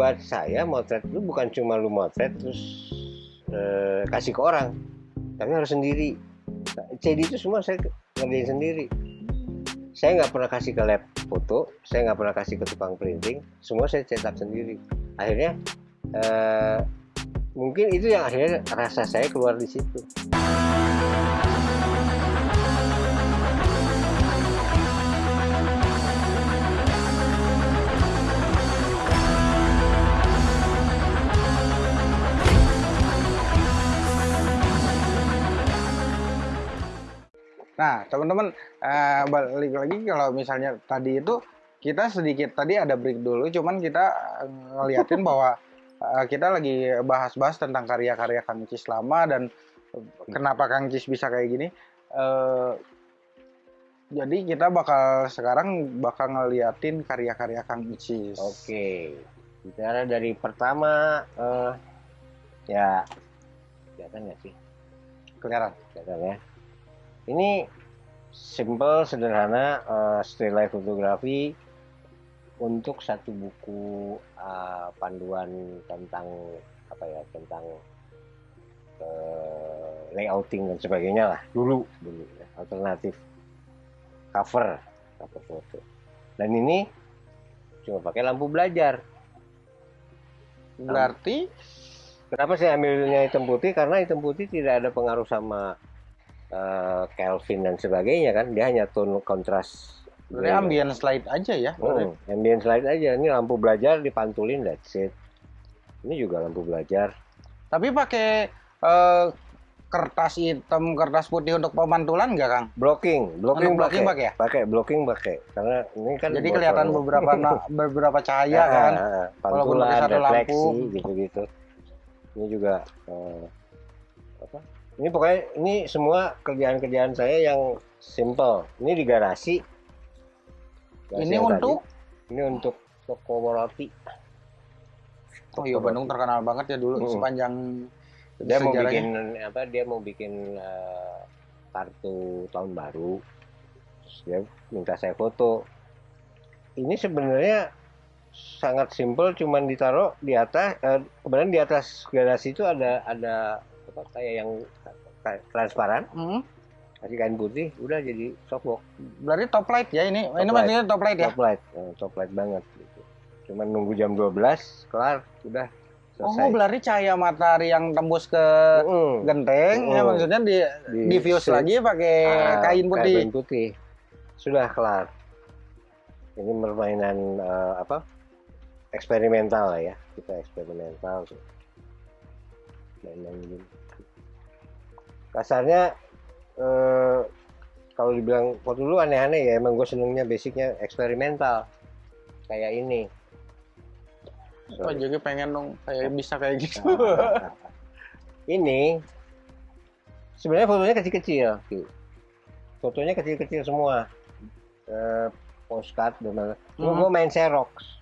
buat saya motret itu bukan cuma lu motret terus eh, kasih ke orang. Tapi harus sendiri. CD itu semua saya ngerjain sendiri. Saya nggak pernah kasih ke lab foto saya nggak pernah kasih ke tukang printing semua saya cetak sendiri. Akhirnya eh, mungkin itu yang akhirnya rasa saya keluar di situ Nah, teman-teman eh, balik lagi kalau misalnya tadi itu kita sedikit tadi ada break dulu, cuman kita eh, ngeliatin bahwa eh, kita lagi bahas-bahas tentang karya-karya Kang Cis lama dan kenapa Kang Cis bisa kayak gini. Eh, jadi kita bakal sekarang bakal ngeliatin karya-karya Kang Cis. Oke, bicara dari pertama, eh, ya, kelihatan nggak sih? Kelihatan. Kelihatan ya. Ini simple, sederhana, eh, still life fotografi untuk satu buku eh, panduan tentang apa ya, tentang eh, layouting dan sebagainya lah. Dulu, dulu ya, alternatif cover, cover foto. Dan ini cuma pakai lampu belajar. Berarti Kenapa saya ambilnya hitam putih? Karena hitam putih tidak ada pengaruh sama eh, Kelvin dan sebagainya kan. Dia hanya tone kontras. berarti ambient slide aja ya. Hmm, ambient slide aja. Ini lampu belajar dipantulin that's it. Ini juga lampu belajar. Tapi pakai eh, kertas hitam, kertas putih untuk pemantulan nggak, Kang? Blocking, blocking, Untuk blocking pakai. ya? Pakai blocking pakai. Karena ini kan Jadi kelihatan beberapa na- beberapa cahaya Ah, kan. ah, ah. Pantulan, satu refleksi lampu. gitu-gitu. Ini juga eh, apa? Ini pokoknya ini semua kerjaan-kerjaan saya yang simple. Ini di garasi. Garasi Ini untuk tadi. ini untuk toko roti. Oh iya Bandung terkenal banget ya dulu Hmm. sepanjang Dia mau bikin apa? Dia mau bikin eh, kartu tahun baru. Terus dia minta saya foto. Ini sebenarnya sangat simpel, cuman ditaruh di atas. Eh, kemudian di atas garasi itu ada ada apa kayak yang transparan, Hmm, kasih kain putih, udah jadi softbox, berarti top light ya ini. ini light. maksudnya top light ya. top light, Eh, top light banget. Gitu. Cuman nunggu jam 12 kelar, udah Oh, selesai. berarti cahaya matahari yang tembus ke Mm. genteng ya Mm. maksudnya di Di- diffuse lagi pakai Ah, kain putih. kain putih. Sudah kelar. Ini permainan eh, apa? Eksperimental lah ya. Kita eksperimental tuh. Main-main gitu. Kasarnya eh, kalau dibilang foto dulu aneh-aneh ya emang gue senengnya basicnya eksperimental kayak ini. Oh, jadi pengen dong kayak bisa kayak gitu. ini sebenarnya fotonya kecil-kecil fotonya kecil-kecil semua eh, postcard dan. Cuma Hmm. gue main Xerox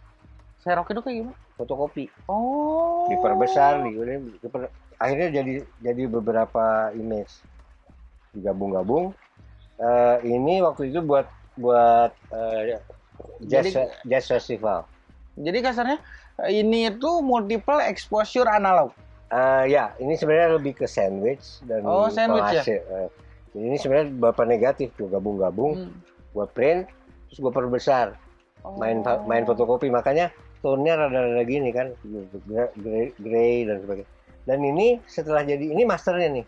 Serok itu kayak gimana? fotokopi Oh. diperbesar di, diper- akhirnya jadi jadi beberapa image digabung-gabung Eh, ini waktu itu buat buat eh, jazz Jadi- jazz festival Jadi kasarnya ini itu multiple exposure analog. Eh, ya, ini sebenarnya lebih ke sandwich dan Oh, sandwich ya? Eh, jadi ini sebenarnya beberapa negatif tuh gabung-gabung, Hmm. gue print, terus gue perbesar, main fa- main Oh. fotokopi, makanya tone-nya rada-rada gini kan, gray, gray dan sebagainya. Dan ini setelah jadi ini masternya nih,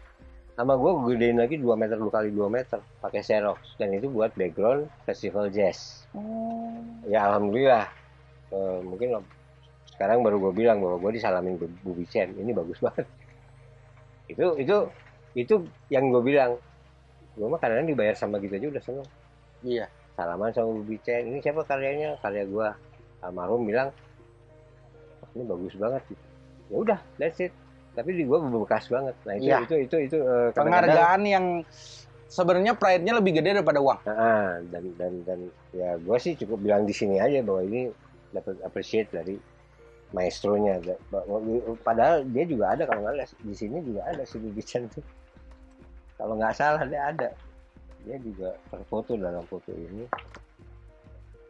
sama gue gue gedein lagi 2 meter dua kali 2 meter pakai Xerox. Dan itu buat background festival jazz. Oh. Ya alhamdulillah, Eh, mungkin sekarang baru gue bilang bahwa gue disalamin Bu Bu Bicen ini bagus banget. Itu itu itu yang gue bilang. Gue mah kadang dibayar sama gitu aja udah seneng. Iya. salaman sama Bu Bicen ini siapa karyanya? Karya gue almarhum bilang "Wah, ini bagus banget. Gitu. ya udah that's it tapi di gue bekas banget nah itu Iya. itu itu itu kadang-kadang- Penghargaan yang sebenarnya pride-nya lebih gede daripada uang. Ah, dan dan dan ya gue sih cukup bilang di sini aja bahwa ini dapat appreciate dari maestronya. Padahal dia juga ada kalau nggak di sini juga ada si Bibican tuh. Kalau nggak salah dia ada. Dia juga terfoto dalam foto ini.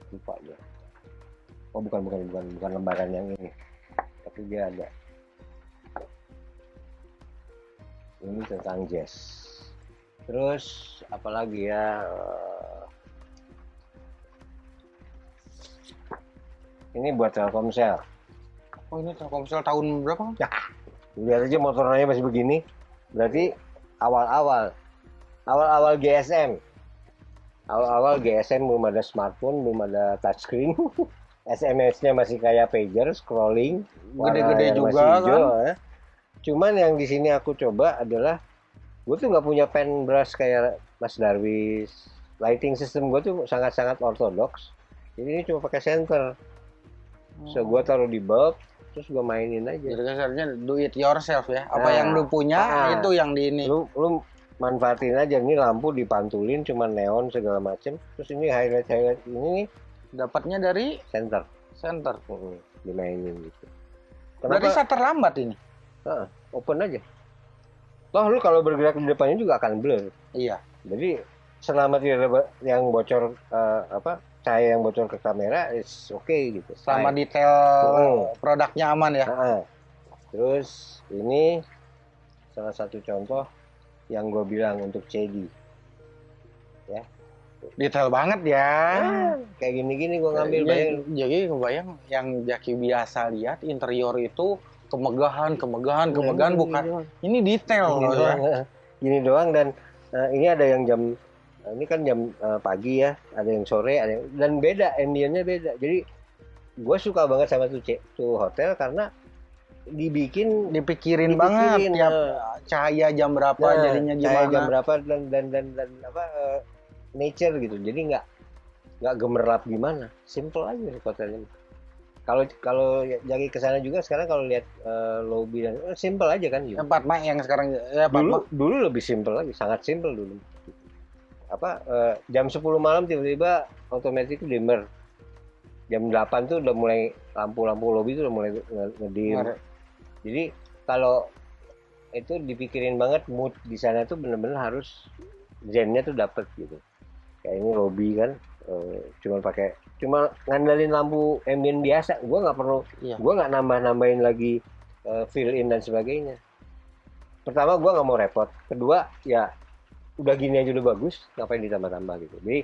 Lupa ya. Oh bukan bukan bukan bukan lembaran yang ini. tapi dia ada ini tentang jazz terus apalagi ya eh, ini buat Telkomsel Oh ini Telkomsel tahun berapa? Kang? lihat aja motornya masih begini berarti awal-awal awal-awal GSM awal-awal GSM belum ada smartphone belum ada touchscreen SMS-nya masih kayak pager scrolling Gede-gede juga, hijau, kan? ya. Cuman yang di sini aku coba adalah gue tuh nggak punya pen brush kayak Mas Darwis. Lighting system gue tuh sangat-sangat ortodoks. Jadi ini cuma pakai center so gue taruh di bulb terus gue mainin aja. Jadi kasarnya do it yourself ya. Apa Nah, yang lu punya ah. itu yang di ini. lu lu manfaatin aja. Ini lampu dipantulin cuma neon segala macem. Terus ini highlight highlight ini nih. Dapatnya dari center center. Mm, dimainin gitu. Berarti kenapa? shutter lambat ini. Ah, open aja toh lu kalau bergerak di depannya juga akan blur Iya. jadi selama tidak ada yang bocor eh, apa cahaya yang bocor ke kamera is oke gitu Selama detail Hmm. produknya aman ya. Ah, terus ini salah satu contoh yang gue bilang untuk CD Detail banget ya. Ah, kayak gini-gini gue ngambil Jadi- bayang Jadi kebayang yang Jaki biasa lihat interior itu kemegahan, kemegahan, kemegahan Ini bukan. doang. Ini detail Gini loh ya. doang, eh. Gini doang dan eh, ini ada yang jam eh, ini kan jam eh, pagi ya, ada yang sore, ada yang, dan beda ambience-nya beda. Jadi gue suka banget sama tuh tuh hotel karena dibikin Dipikirin, Dipikirin, banget tiap eh. cahaya jam berapa Nah, jadinya cahaya gimana. jam berapa dan dan dan, dan apa eh, nature gitu. Jadi nggak nggak gemerlap gimana, simple aja hotelnya. Kalau kalau jadi ke sana juga sekarang kalau lihat eh, lobby dan eh, simple aja kan gitu. Empat Mak yang sekarang ya dulu Mak. dulu lebih simple lagi sangat simple dulu apa eh, jam 10 malam tiba-tiba otomatis dimmer jam 8 tuh udah mulai lampu-lampu lobby tuh udah mulai nge- ngedim Ngeri. jadi kalau itu dipikirin banget mood di sana tuh bener-bener harus zennya tuh dapet gitu kayak ini lobby kan eh, cuma pakai cuma ngandalin lampu ambient biasa. Gua nggak perlu Iya. gua nggak nambah-nambahin lagi eh, fill in dan sebagainya. Pertama gua nggak mau repot. Kedua ya udah gini aja udah bagus ngapain ditambah-tambah gitu. Jadi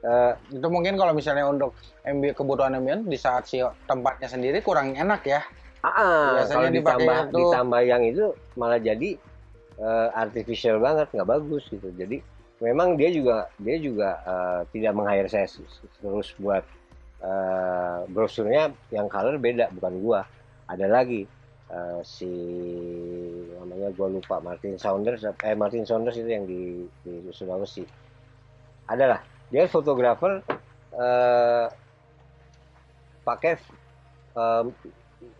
eh, Itu mungkin kalau misalnya untuk MB kebutuhan ambient di saat si tempatnya sendiri kurang enak ya. ah, Biasanya kalau ditambah itu- ditambah yang itu malah jadi eh, artificial banget nggak bagus gitu. Jadi memang dia juga dia juga eh, tidak meng-hire saya terus buat eh, brosurnya yang color beda bukan gua. Ada lagi eh, si namanya gua lupa Martin Saunders eh Martin Saunders itu yang di di Sulawesi. Adalah dia fotografer eh, pakai em,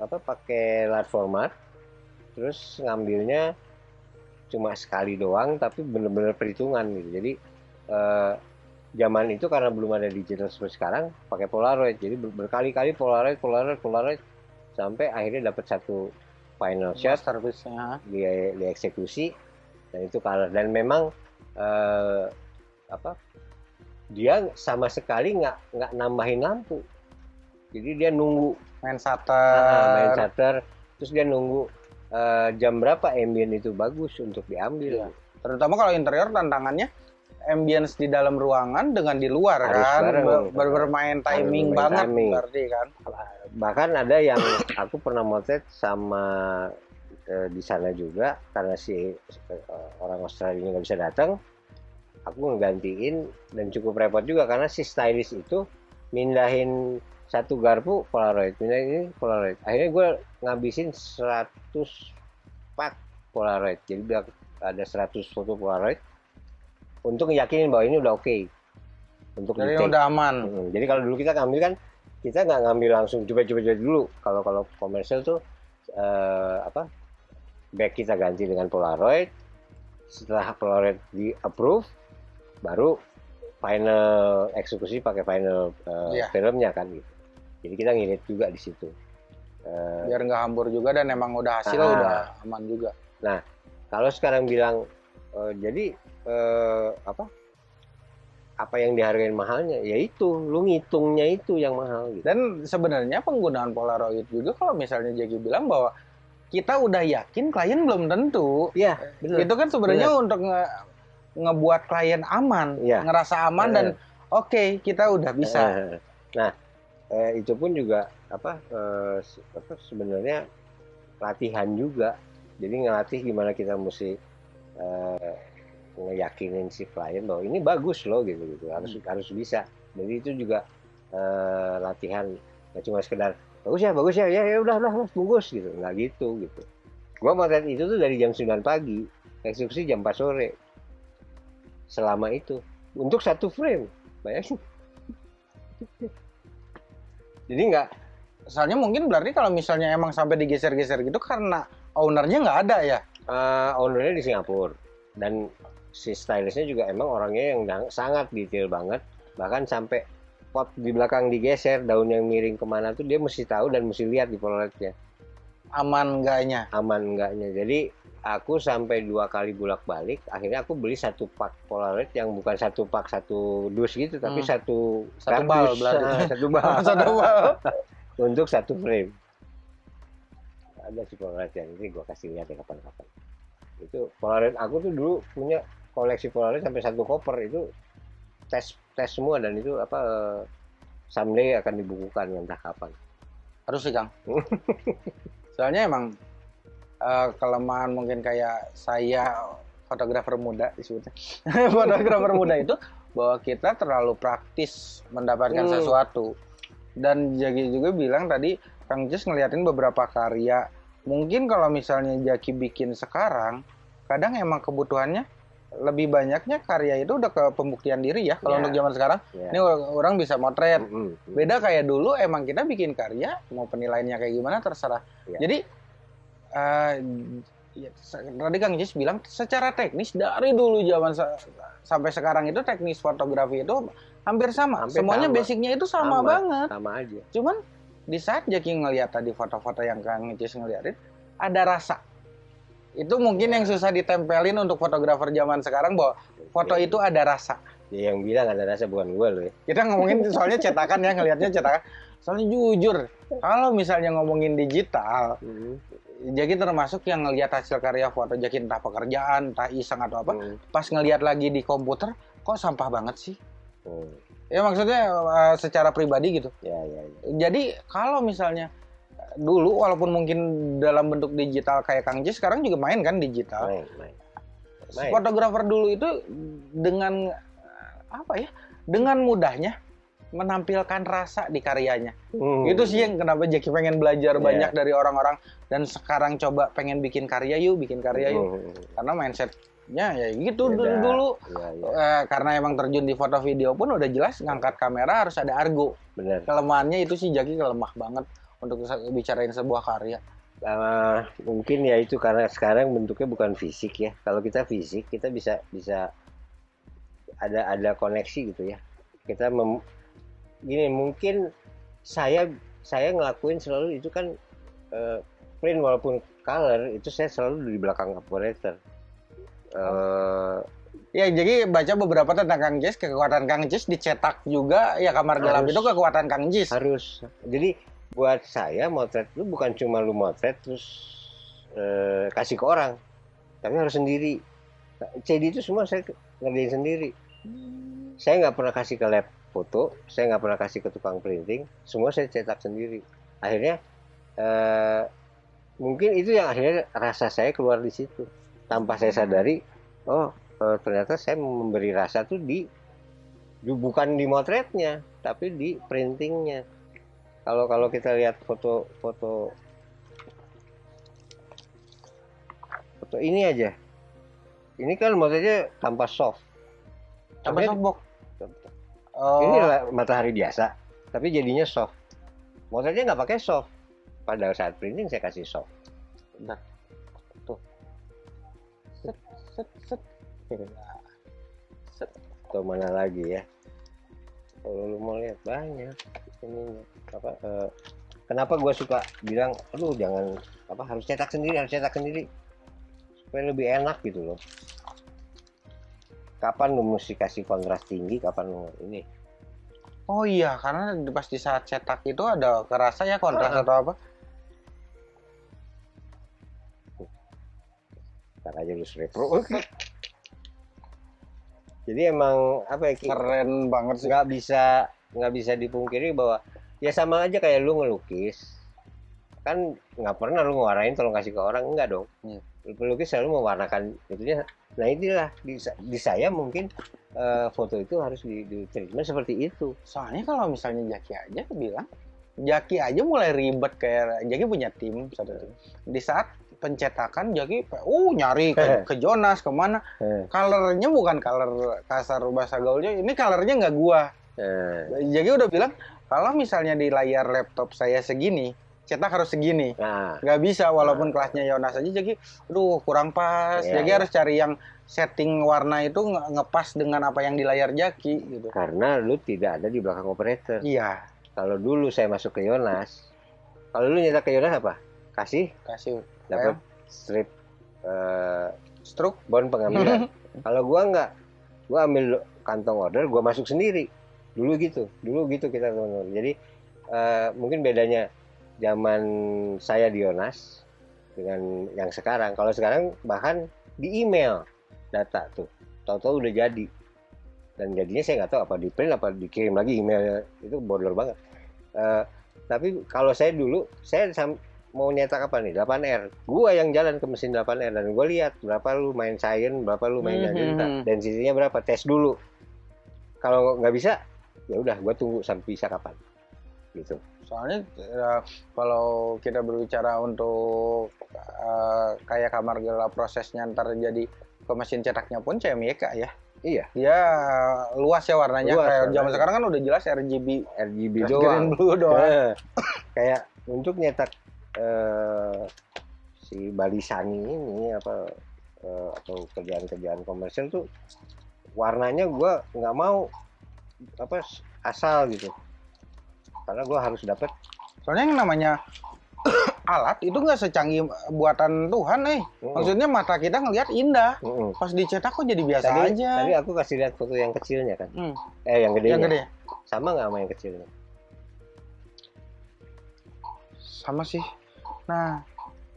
apa pakai large format terus ngambilnya cuma sekali doang tapi bener-bener perhitungan gitu. Jadi eh, zaman itu karena belum ada digital seperti sekarang pakai polaroid. Jadi ber- berkali-kali polaroid polaroid polaroid sampai akhirnya dapat satu final shot. Masterpiece-nya. di dieksekusi dan itu kalah. Dan memang eh, apa dia sama sekali nggak nggak nambahin lampu. Jadi dia nunggu Main shutter. main shutter. Terus dia nunggu eh, jam berapa ambient itu bagus untuk diambil Iya. Terutama kalau interior tantangannya ambience di dalam ruangan dengan di luar Harus kan bareng. Ber- ber- bermain timing bermain banget timing. berarti kan. bahkan ada yang aku pernah motret sama eh, di sana juga karena si eh, orang Australia nggak bisa datang aku ngegantiin dan cukup repot juga karena si stylist itu mindahin satu garpu polaroid pindahin ini polaroid akhirnya gue ngabisin 100 pak polaroid jadi biar ada 100 foto polaroid untuk yakinin bahwa ini udah oke untuk Jadi di-take. udah aman. Hmm, Jadi kalau dulu kita ngambil kan kita nggak ngambil langsung coba-coba dulu. Kalau kalau komersial tuh eh, apa back kita ganti dengan Polaroid. Setelah Polaroid di approve, baru final eksekusi pakai final eh, Iya. filmnya kan gitu. Jadi kita ngirit juga di situ. Eh, Biar nggak hambur juga dan emang udah hasil Ah. udah aman juga. Nah, kalau sekarang bilang eh, jadi eh, apa? apa yang dihargain mahalnya ya itu lu ngitungnya itu yang mahal gitu Dan sebenarnya penggunaan Polaroid juga kalau misalnya Jaki bilang bahwa kita udah yakin klien belum tentu. iya benar Itu kan sebenarnya untuk nge ngebuat klien aman, Iya. ngerasa aman dan oke kita udah bisa. Nah eh, itu pun juga apa eh, apa sebenarnya latihan juga. Jadi ngelatih gimana kita mesti eh, ngeyakinin si klien bahwa ini bagus loh gitu gitu. Harus harus bisa. Jadi itu juga eh, latihan. Nggak cuma sekedar bagus ya bagus ya ya ya udah udah udah, bungkus gitu. Nggak gitu gitu. Gua motret itu tuh dari jam 9 pagi eksekusi jam 4 sore. Selama itu. Untuk satu frame bayangin jadi nggak Soalnya mungkin berarti kalau misalnya emang sampai digeser-geser gitu karena ownernya nggak ada ya. eh, ownernya di Singapura. Dan si stylistnya juga emang orangnya yang sangat detail banget. Bahkan sampai pot di belakang digeser daun yang miring ke mana tuh dia mesti tahu dan mesti lihat di polaroidnya Aman enggaknya. aman enggaknya jadi aku sampai dua kali bolak balik akhirnya aku beli satu pak polaroid yang bukan satu pak satu dus gitu tapi Hmm. satu Satu bal kardus. Ah, satu bal Satu bal. untuk satu frame ada si polaroid yang ini gua kasih lihat ya kapan-kapan itu polaroid aku tuh dulu punya koleksi polaroid sampai satu koper itu tes tes semua dan itu apa eh, someday akan dibukukan entah kapan Harus sih Kang. Soalnya emang eh, kelemahan mungkin kayak saya fotografer muda disebutnya. fotografer muda itu bahwa kita terlalu praktis mendapatkan Hmm. sesuatu. Dan Jaki juga bilang tadi Kang Jess ngeliatin beberapa karya. Mungkin kalau misalnya Jaki bikin sekarang, kadang emang kebutuhannya lebih banyaknya karya itu udah ke pembuktian diri ya kalau Ya. untuk zaman sekarang. ya Ini orang bisa motret, Mm-mm. beda kayak dulu emang kita bikin karya mau penilaiannya kayak gimana terserah Ya. jadi eh, ya, se- tadi kang Jis bilang secara teknis dari dulu zaman sa- sampai sekarang itu teknis fotografi itu hampir sama Hampir semuanya sama. basicnya itu sama, Sama. banget sama aja cuman di saat Jaki ngelihat tadi foto-foto yang kang Jis ngeliatin ada rasa itu mungkin yang susah ditempelin untuk fotografer zaman sekarang bahwa foto Ya. itu ada rasa Ya, yang bilang ada rasa bukan gue loh ya kita ngomongin soalnya cetakan ya ngelihatnya cetakan soalnya jujur kalau misalnya ngomongin digital jadi termasuk yang ngelihat hasil karya foto jadi entah pekerjaan entah iseng atau apa Mm. pas ngelihat lagi di komputer kok sampah banget sih Mm. ya maksudnya eh, secara pribadi gitu ya ya ya. jadi kalau misalnya dulu walaupun mungkin dalam bentuk digital kayak Kang Jis sekarang juga main kan digital main main Main. fotografer dulu itu dengan eh, apa ya dengan mudahnya menampilkan rasa di karyanya Mm. itu sih yang kenapa Jaki pengen belajar Iya. banyak dari orang-orang dan sekarang coba pengen bikin karya yuk bikin karya yuk Mm. karena mindsetnya ya gitu Beda. dulu dulu ya ya Eh, karena emang terjun di foto video pun udah jelas ngangkat kamera harus ada argo benar kelemahannya itu sih Jaki kelemah banget untuk bicarain sebuah karya Ah, mungkin ya itu karena sekarang bentuknya bukan fisik ya. Kalau kita fisik kita bisa bisa ada ada koneksi gitu ya. Kita mem, gini mungkin saya saya ngelakuin selalu itu kan eh, print walaupun color itu saya selalu di belakang operator. Eh, ya jadi baca beberapa tentang Kang Jis kekuatan Kang Jis dicetak juga ya kamar gelap Harus. itu kekuatan Kang Jis harus. Jadi buat saya motret itu bukan cuma lu motret terus eh, kasih ke orang, tapi harus sendiri. CD itu semua saya ngerjain sendiri. Saya nggak pernah kasih ke lab foto, saya nggak pernah kasih ke tukang printing, semua saya cetak sendiri. Akhirnya eh, mungkin itu yang akhirnya rasa saya keluar di situ, tanpa saya sadari, oh eh, ternyata saya memberi rasa tuh di bukan di motretnya, tapi di printingnya kalau kalau kita lihat foto foto foto ini aja ini kan modelnya tanpa soft apa Softnya- softbox oh ini matahari biasa tapi jadinya soft modelnya nggak pakai soft pada saat printing saya kasih soft Bentar. Tuh. Set, set, set. Set. atau mana lagi ya kalau lu mau lihat banyak ini apa eh, kenapa gua suka bilang aduh jangan apa harus cetak sendiri harus cetak sendiri supaya lebih enak gitu loh kapan lu mesti kasih kontras tinggi kapan lu ini Oh iya, karena pas di saat cetak itu ada kerasa ya kontras Ah. atau apa? ntar aja lu repro jadi emang apa ya? Keren banget sih. nggak bisa nggak bisa dipungkiri bahwa ya sama aja kayak lu ngelukis kan nggak pernah lu ngewarnain tolong kasih ke orang enggak dong Iya. pelukis selalu mewarnakan itunya nah inilah di, di saya mungkin eh, foto itu harus di, di treatment seperti itu Soalnya kalau misalnya Jaki aja bilang, Jaki aja mulai ribet kayak Jaki punya tim satu tim. Di saat pencetakan Jaki, uh nyari ke, ke Jonas ke mana? Eh. Colornya bukan color kasar bahasa gaulnya, ini colornya nggak gua. Eh, Jaki udah bilang kalau misalnya di layar laptop saya segini, cetak harus segini. nah. Nggak bisa walaupun kelasnya Yonas aja jadi aduh kurang pas. Iya, jadi iya. harus cari yang setting warna itu nge- ngepas dengan apa yang di layar Jaki gitu. Karena lu tidak ada di belakang operator. Iya. Kalau dulu saya masuk ke Yonas kalau lu nyetak ke Yonas apa? Kasih? Kasih dapat strip eh, stroke bon pengambilan. Kalau gua nggak gua ambil kantong order gua masuk sendiri. Dulu gitu dulu gitu kita teman-teman jadi eh, mungkin bedanya zaman saya di Yonas dengan yang sekarang. Kalau sekarang bahkan di email data tuh. Tahu-tahu udah jadi. Dan jadinya saya nggak tahu apa di print apa dikirim lagi email itu bodor banget. Eh, tapi kalau saya dulu saya sam- mau nyetak apa nih? 8R gua yang jalan ke mesin 8R dan gua lihat berapa lu main science berapa lu main Mhm. magenta density-nya berapa? Tes dulu. Kalau nggak bisa ya udah gua tunggu sampai bisa kapan. Gitu. Soalnya eh, kalau kita berbicara untuk eh, kayak kamar gelap prosesnya ntar jadi ke mesin cetaknya pun CMYK ya. Iya. Dia luas ya warnanya. Luas kayak zaman sekarang kan udah jelas RGB RGB doang. green blue doang. Eh, kayak untuk nyetak eh, si balisani ini apa eh, atau kerjaan-kerjaan komersial tuh warnanya gua nggak mau apa asal gitu. Karena gua harus dapat soalnya yang namanya alat itu nggak secanggih buatan Tuhan eh. Mm-mm. maksudnya mata kita ngelihat indah. Mm-mm. pas dicetak kok jadi biasa tadi, aja. tadi aku kasih lihat foto yang kecilnya kan? Hmm, eh yang gedenya. Yang gede. Sama nggak sama yang kecilnya? Sama sih nah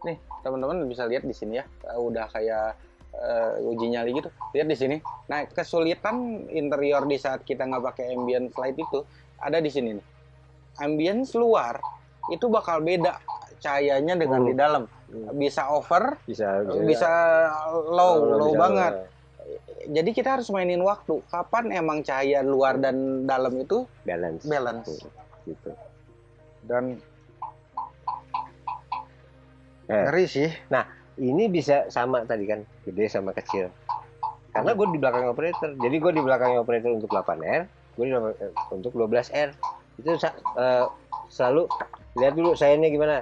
nih teman-teman bisa lihat di sini ya Eh, udah kayak eh, uji nyali gitu. Lihat di sini. Nah kesulitan interior di saat kita nggak pakai ambient light itu ada di sini nih. Ambience luar itu bakal beda cahayanya dengan Hmm. di dalam. Hmm. bisa over bisa bisa. low Oh, low bisa- banget. Jadi kita harus mainin waktu. Kapan emang cahaya luar dan dalam itu? Balance. Balance. Gitu. Dan. Ngeri sih. Ini bisa sama tadi kan gede sama kecil. Karena gue di belakang operator. Jadi gue di belakang operator untuk 8R gue di eh, untuk 12R itu eh, selalu lihat dulu sayangnya gimana.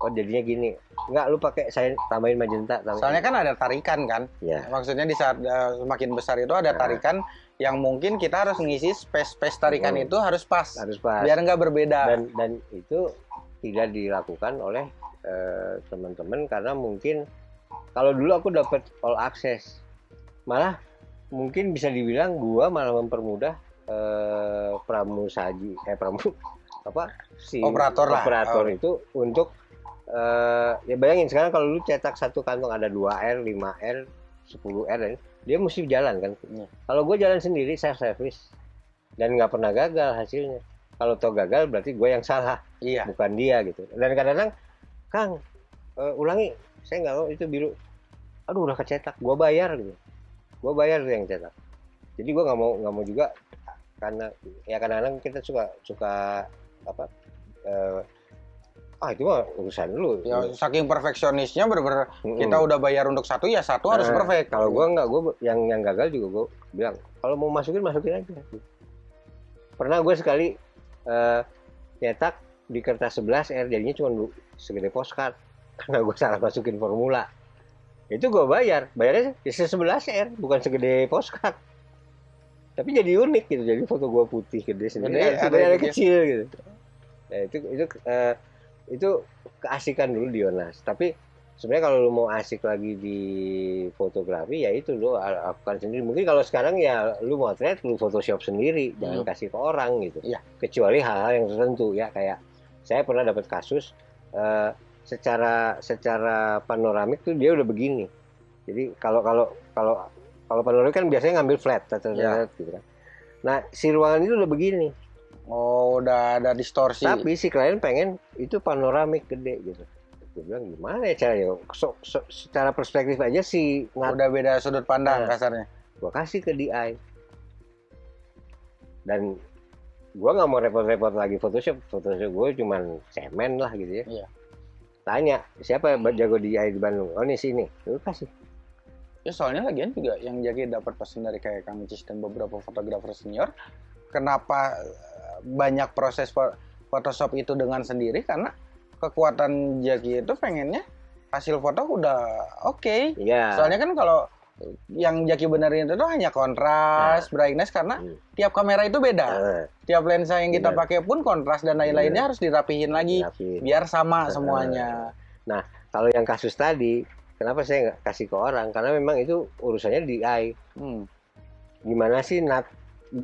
Oh jadinya gini. Nggak lu pakai saya tambahin magenta tambahin. Soalnya kan ada tarikan kan? Ya maksudnya di saat eh, semakin besar itu ada Nah. tarikan yang mungkin kita harus ngisi space space tarikan Hmm. itu harus pas. Harus pas. Biar nggak berbeda. Dan dan itu tidak dilakukan oleh eh, teman-teman karena mungkin kalau dulu aku dapat all access malah mungkin bisa dibilang gua malah mempermudah eh, pramusaji eh pramu apa si Operator lah. operator Oh. itu untuk eh, ya bayangin sekarang kalau lu cetak satu kantong ada 2R 5R 10R dan dia mesti jalan kan Iya. kalau gue jalan sendiri saya service dan nggak pernah gagal hasilnya kalau tau gagal berarti gue yang salah iya bukan dia gitu dan kadang-kadang Kang eh, ulangi. Saya nggak mau itu biru. Aduh udah kecetak. Gue bayar gitu. Gue bayar tuh yang cetak. Jadi gue nggak mau nggak mau juga karena ya kadang-kadang kita suka suka apa eh, ah itu mah urusan lu. Ya saking perfeksionisnya bener-bener Mm-mm. kita udah bayar untuk satu ya satu harus Nah, perfect. Kalau gua nggak, gua yang yang gagal juga gua bilang kalau mau masukin masukin aja. Pernah gue sekali eh, nyetak di kertas 11 R jadinya cuma segede postcard karena gue salah masukin formula. Itu gue bayar, bayarnya ya 11 R bukan segede postcard. Tapi jadi unik gitu, jadi foto gua putih gede sendiri, ada, yang kecil gitu. Nah, itu itu eh, itu keasikan dulu di Yonas. Tapi sebenarnya kalau lu mau asik lagi di fotografi ya itu lu lakukan sendiri mungkin kalau sekarang ya lu mau motret lu photoshop sendiri jangan Hmm. kasih ke orang gitu Iya. kecuali hal-hal yang tertentu ya kayak saya pernah dapat kasus eh, secara secara panoramik tuh dia udah begini jadi kalau kalau kalau kalau panoramik kan biasanya ngambil flat Iya. gitu kan nah si ruangan itu udah begini Oh, udah ada distorsi. tapi si klien pengen itu panoramik gede gitu gue bilang gimana ya caranya so, so- secara perspektif aja si ngat udah beda sudut pandang Nah. kasarnya. gue kasih ke DI dan gue nggak mau repot-repot lagi Photoshop. Photoshop gue cuman cemen lah gitu ya. Iya. tanya siapa yang jago DI di Bandung? Oh ini sini lu kasih Ya soalnya lagian juga yang jadi dapat pesan dari kayak Kang Cis dan beberapa fotografer senior, kenapa eh, banyak proses Photoshop itu dengan sendiri? Karena kekuatan Jaki itu pengennya hasil foto udah oke. Iya. Soalnya kan kalau yang Jaki benerin itu hanya kontras, brightness karena Hmm. tiap kamera itu beda. Nah, Tiap lensa yang kita Bener. pakai pun kontras dan lain-lainnya harus dirapihin lagi tapi biar sama Nah. semuanya. kalau yang kasus tadi kenapa saya nggak kasih ke orang karena memang itu urusannya DI Hmm. gimana sih nat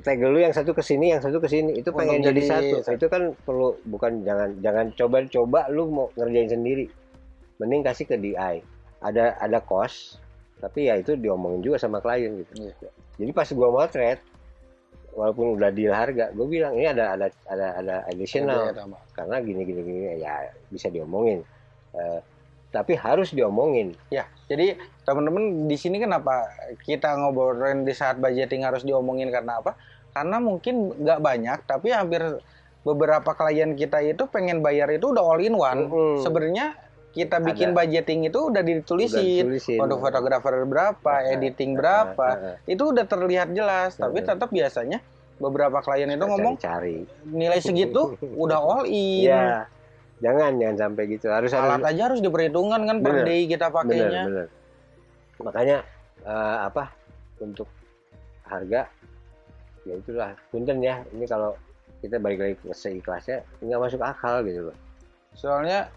tegel lu yang satu ke sini yang satu ke sini itu Untuk pengen jadi, jadi satu satu. itu kan perlu bukan jangan jangan coba-coba lu mau ngerjain sendiri mending kasih ke DI ada ada cost tapi ya itu diomongin juga sama klien gitu Iya. jadi pas gua motret walaupun udah deal harga gue bilang ini ada ada ada ada additional Ada karena gini gini gini ya bisa diomongin Eh, tapi harus diomongin Ya, jadi teman-teman di sini kenapa kita ngobrolin di saat budgeting harus diomongin karena apa? Karena mungkin nggak banyak, tapi hampir beberapa klien kita itu pengen bayar itu udah all in one. Mhm. Sebenarnya kita bikin Ada. budgeting itu udah Udah ditulisin. Untuk fotografer berapa, Nah, editing nah, berapa, nah, nah. itu udah terlihat jelas. Tapi Nah. tetap biasanya beberapa klien itu ngomong cari nilai segitu udah all in. ya jangan jangan sampai gitu harus harus Alat aja harus diperhitungkan kan per Bener. day kita bener pakainya. bener makanya eh, apa untuk harga ya itulah punten ya ini kalau kita balik lagi ke seikhlasnya nggak masuk akal gitu loh Soalnya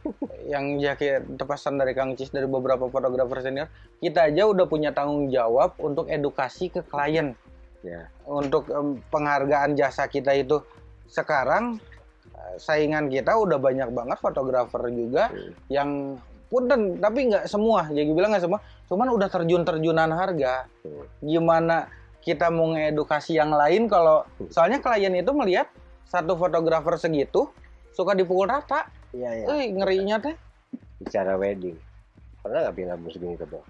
yang jadi pesan dari Kang Cis dari beberapa fotografer senior, kita aja udah punya tanggung jawab untuk edukasi ke klien ya untuk em, penghargaan jasa kita itu. Sekarang eh, saingan kita udah banyak banget fotografer juga Hmm. yang punten tapi nggak semua, jadi bilang nggak semua, cuman udah terjun-terjunan harga. Hmm. Gimana kita mau ngedukasi yang lain kalau soalnya klien itu melihat satu fotografer segitu suka dipukul rata. Iya ya Eh, ngerinya teh bicara wedding. Pernah nggak bilang lampu segini tebal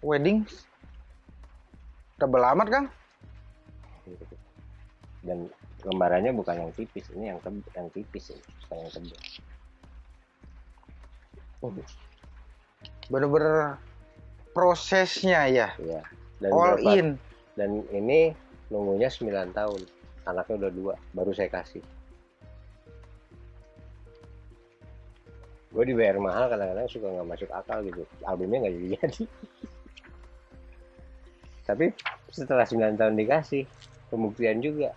wedding? Tebel amat kang. Dan lembarannya bukan yang tipis ini yang teb- yang tipis ini bukan yang tebal bener-bener prosesnya ya. Ya dan all in. dan ini nunggunya 9 tahun. Anaknya udah dua baru saya kasih gue dibayar mahal kadang-kadang suka nggak masuk akal gitu. Albumnya nggak jadi jadi tapi setelah 9 tahun dikasih pembuktian juga.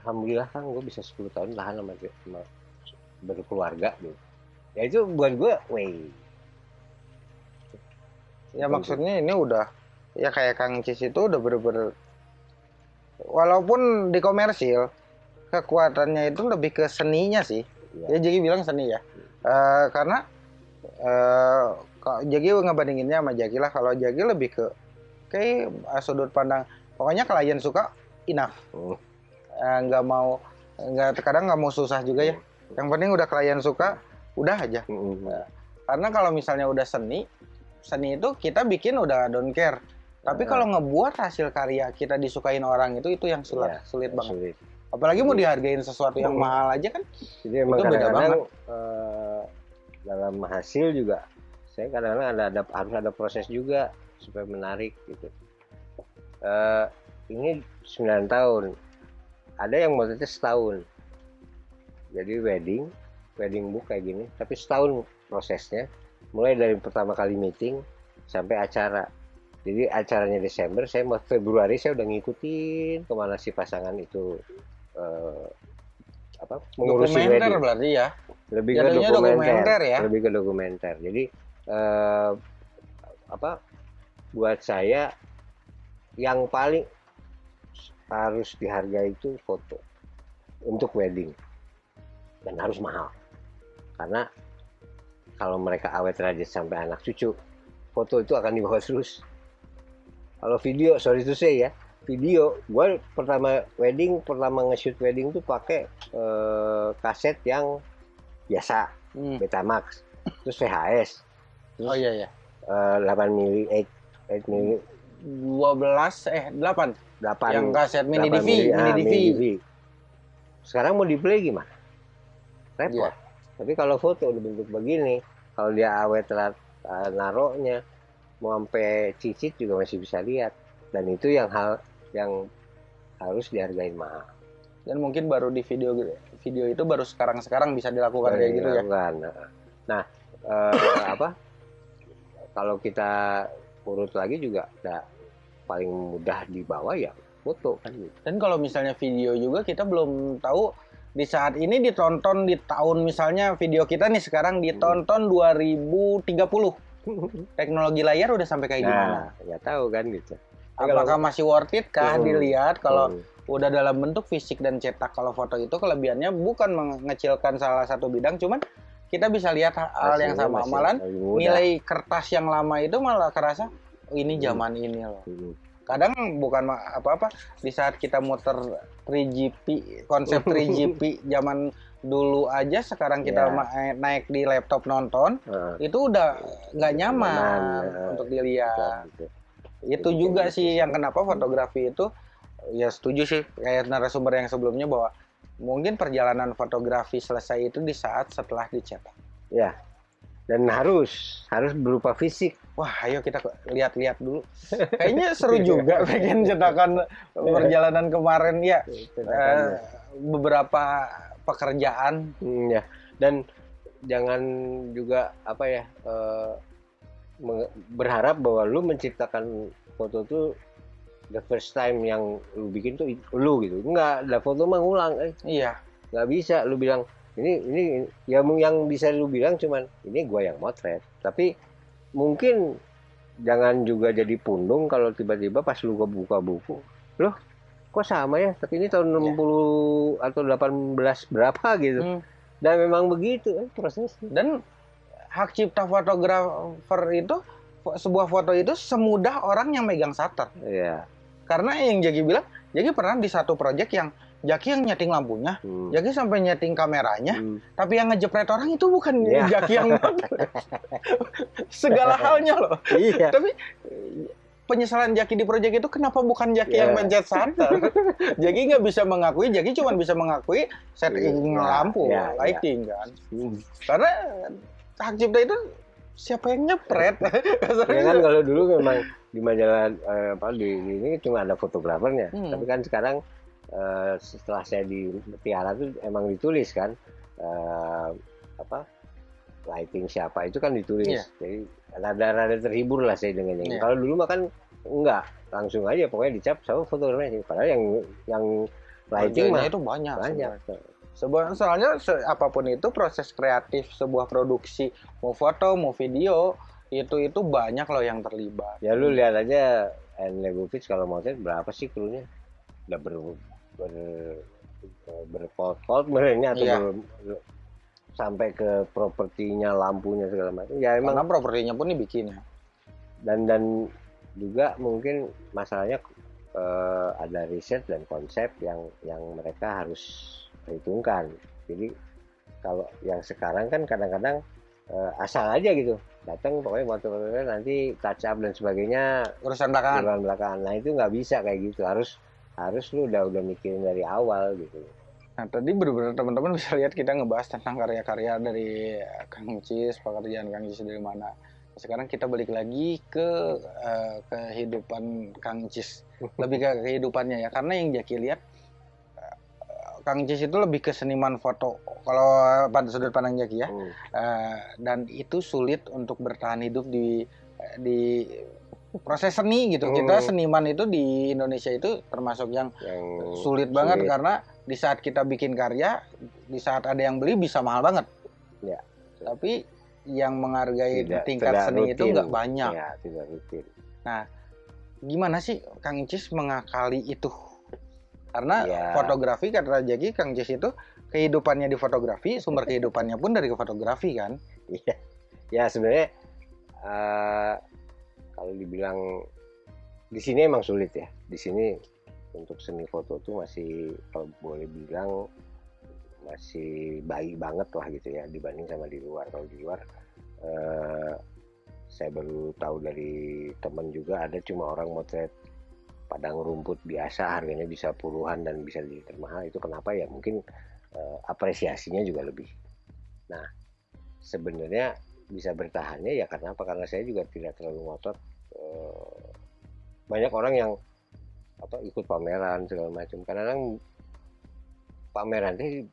Alhamdulillah kan gue bisa 10 tahun tahan sama, sama berkeluarga gitu. Ya itu buat gue wey ya maksudnya ini udah ya kayak kang Cis itu udah bener-bener walaupun di komersil kekuatannya itu lebih ke seninya sih. Ya, ya jadi bilang seni ya Eh, karena eh kalau Jaki ngebandinginnya sama Jaki lah. Kalau Jaki lebih ke kayak eh, sudut pandang pokoknya klien suka enough. Hmm. Nggak mau nggak kadang nggak mau susah juga ya. Yang penting udah klien suka udah aja. Mm-mm. karena kalau misalnya udah seni seni itu kita bikin udah don't care. Tapi kalau ngebuat hasil karya kita disukain orang itu itu yang sulit Iya, sulit banget. sulit. Apalagi mau dihargain sesuatu yang Hmm. mahal aja kan Jadi Itu beda eh, dalam hasil juga saya kadang-kadang ada, ada harus ada proses juga supaya menarik gitu. Eh, ini 9 tahun. Ada yang modelnya setahun. Jadi wedding, wedding book kayak gini, tapi setahun prosesnya. Mulai dari pertama kali meeting sampai acara. Jadi acaranya Desember, saya mau Februari saya udah ngikutin ke mana si pasangan itu eh, apa mengurusi dokumenter wedding berarti ya lebih ke dokumenter, dokumenter ya? lebih ke dokumenter. Jadi eh, apa buat saya yang paling harus dihargai itu foto untuk wedding. Dan harus mahal. Karena kalau mereka awet rajin sampai anak cucu foto itu akan dibawa terus. Kalau video sorry to say ya video gue pertama wedding pertama nge-shoot wedding tuh pakai eh, kaset yang biasa Hmm. Betamax terus VHS Oh iya iya. eh, 8 mili 8 8 mili. 12 eh 8 8 yang kaset mini 8 DV, mili, mini ah, DV. sekarang mau di play gimana? Repot. Iya. tapi kalau foto udah bentuk begini kalau dia awet rat- eh, naruhnya mau sampai cicit juga masih bisa lihat. Dan itu yang hal yang harus dihargai mahal. Dan mungkin baru di video video itu baru sekarang-sekarang bisa dilakukan kayak gitu ya. Nah, eh, apa? Kalau kita urut lagi juga ada paling mudah dibawa ya foto kan gitu. Dan kalau misalnya video juga kita belum tahu di saat ini ditonton di tahun misalnya video kita nih sekarang ditonton 2030. Teknologi layar udah sampai kayak gimana? Nah, nggak tahu kan gitu. Apakah masih worth it kah Hmm. dilihat kalau Hmm. Udah dalam bentuk fisik dan cetak kalau foto itu kelebihannya bukan mengecilkan salah satu bidang cuman kita bisa lihat hal yang hasilnya sama masih malah nilai kertas yang lama itu malah kerasa "Oh, ini Hmm. zaman ini loh Hmm. kadang bukan apa-apa di saat kita muter 3GP konsep 3GP zaman dulu aja sekarang kita Ya. ma- naik di laptop nonton Heeh. itu udah nggak nyaman Nyaman, ya. untuk dilihat itu juga sih gitu. yang kenapa fotografi itu ya setuju sih kayak narasumber yang sebelumnya bahwa mungkin perjalanan fotografi selesai itu di saat setelah dicetak. Ya. Dan harus harus berupa fisik. Wah, ayo kita lihat-lihat dulu. Kayaknya seru juga pengen cetakan perjalanan kemarin ya. eh, beberapa pekerjaan. Hmm, ya. Dan jangan juga apa ya eh, berharap bahwa lu menciptakan foto tuh the first time yang lu bikin tuh lu gitu. Enggak, ada foto mah ngulang. Eh, Iya, nggak bisa lu bilang ini ini ya yang bisa lu bilang cuman ini gua yang motret. Tapi mungkin jangan juga jadi pundung kalau tiba-tiba pas lu buka buku, loh kok sama ya? Tapi ini tahun 60 atau 18 berapa gitu. Hmm. Dan memang begitu eh, prosesnya. dan hak cipta fotografer itu sebuah foto itu semudah orang yang megang shutter. Iya. Karena yang Jaki bilang, Jaki pernah di satu project yang Jaki yang nyeting lampunya, Hmm. Jaki sampai nyeting kameranya, Hmm. tapi yang ngejepret orang itu bukan Iya. Jaki yang. Segala halnya loh. Iya. Tapi eh, penyesalan Jaki di project itu kenapa bukan Jaki Iya. yang mencet shutter? Jaki nggak bisa mengakui, Jaki cuma bisa mengakui setting Iya, lampu, iya, iya. lighting kan. Hmm. Karena hak cipta itu siapa yang nyepret? Ya kan kalau dulu memang di majalah eh, apa di, di ini cuma ada fotografernya. Hmm. Tapi kan sekarang eh, setelah saya di Tiara tuh emang ditulis kan eh, apa lighting siapa itu kan ditulis. Iya. Jadi rada-rada terhibur lah saya dengan yang Iya. Kalau dulu mah kan enggak langsung aja pokoknya dicap sama fotografernya. Padahal yang yang lighting mah itu banyak. banyak. Sebuah, soalnya se- apa pun itu proses kreatif sebuah produksi mau foto mau video itu itu banyak loh yang terlibat. Ya lu lihat aja Leibovitz kalau mau cek berapa sih krunya? Udah ber ber berpot-pot merenya atau Iya. ber- sampai ke propertinya lampunya segala macam. Ya emang Karena propertinya pun dibikin ya. dan dan juga mungkin masalahnya eh, ada riset dan konsep yang yang mereka harus perhitungkan. Jadi kalau yang sekarang kan kadang-kadang eh, asal aja gitu datang pokoknya motor nanti touch up dan sebagainya Urusan belakangan. bulan belakangan. Nah itu nggak bisa kayak gitu. Harus harus lu udah udah mikirin dari awal gitu. Nah, tadi benar-benar teman-teman bisa lihat kita ngebahas tentang karya-karya dari eh, Kang Cis, pekerjaan Kang Cis dari mana. Sekarang kita balik lagi ke eh, kehidupan Kang Cis. Lebih ke kehidupannya ya. Karena yang Jaki lihat Kang Cis itu lebih ke seniman foto. Kalau pada sudut pandang Jaki ya. Hmm. Eh, dan itu sulit untuk bertahan hidup di di proses seni gitu. Kita Hmm. seniman itu di Indonesia itu termasuk yang Yang sulit banget sulit. karena di saat kita bikin karya, di saat ada yang beli bisa mahal banget. Ya. Tapi yang menghargai Tidak- tingkat tidak seni itu rutin. nggak banyak. Ya, tidak rutin. Gimana sih Kang Icis mengakali itu? Karena Ya. fotografi kata Jaki Kang Icis itu kehidupannya di fotografi, sumber kehidupannya pun dari fotografi kan? Iya. Ya sebenarnya eh, kalau dibilang di sini emang sulit ya. Di sini untuk seni foto tuh masih kalau boleh bilang masih baik banget lah gitu ya dibanding sama di luar. Kalau di luar eh, saya baru tahu dari teman juga ada cuma orang motret padang rumput biasa harganya bisa puluhan dan bisa jadi termahal itu kenapa? Ya mungkin eh, apresiasinya juga lebih. Nah sebenarnya bisa bertahannya ya karena apa? Karena saya juga tidak terlalu ngotot eh, banyak orang yang apa ikut pameran segala macam. Kadang-kadang pameran itu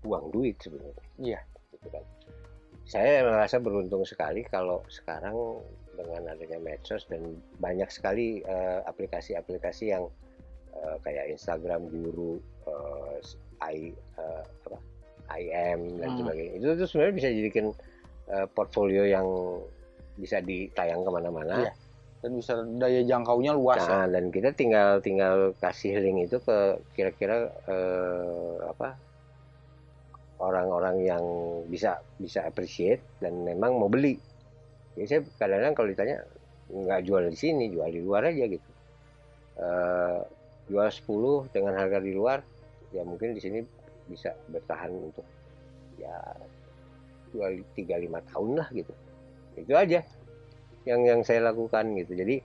buang duit sebenarnya. Iya. gitu kan. Saya merasa beruntung sekali kalau sekarang dengan adanya medsos dan banyak sekali eh, aplikasi-aplikasi yang eh, kayak Instagram Guru, eh, I, eh, apa, IM dan Hmm. sebagainya itu tuh sebenarnya bisa jadikan eh, portfolio yang bisa ditayang ke mana-mana. Iya. Dan bisa daya jangkaunya luas ya. Nah, dan kita tinggal tinggal kasih link itu ke kira-kira eh, apa orang-orang yang bisa bisa appreciate dan memang mau beli. Jadi saya kadang-kadang kalau ditanya nggak jual di sini, jual di luar aja gitu. Eh, jual 10 dengan harga di luar, ya mungkin di sini bisa bertahan untuk ya dua tiga lima tahun lah gitu. Itu aja yang yang saya lakukan gitu. Jadi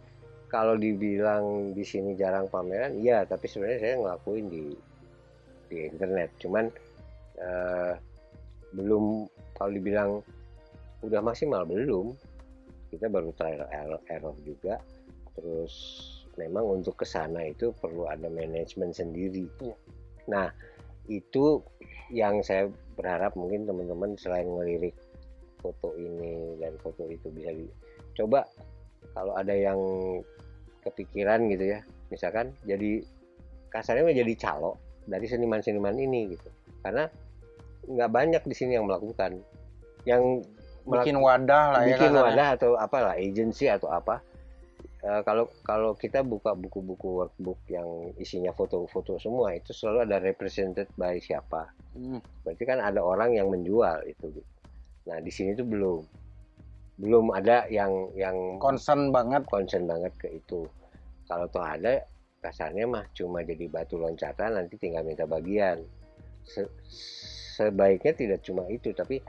kalau dibilang di sini jarang pameran, iya, tapi sebenarnya saya ngelakuin di di internet. Cuman eh, belum kalau dibilang udah maksimal belum. Kita baru trial error, error juga. Terus memang untuk ke sana itu perlu ada manajemen sendiri. Iya. Nah, itu yang saya berharap mungkin teman-teman selain ngelirik foto ini dan foto itu bisa dicoba kalau ada yang kepikiran gitu ya misalkan jadi kasarnya menjadi calo dari seniman-seniman ini gitu karena nggak banyak di sini yang melakukan yang Bikin wadah lah ya bikin kasarnya. wadah atau apalah agency atau apa Eh, kalau kalau kita buka buku-buku workbook yang isinya foto-foto semua itu selalu ada represented by siapa Hmm. berarti kan ada orang yang menjual itu nah di sini tuh belum belum ada yang yang Concern banget. concern banget ke itu kalau toh ada kasarnya mah cuma jadi batu loncatan nanti tinggal minta bagian Se- sebaiknya tidak cuma itu tapi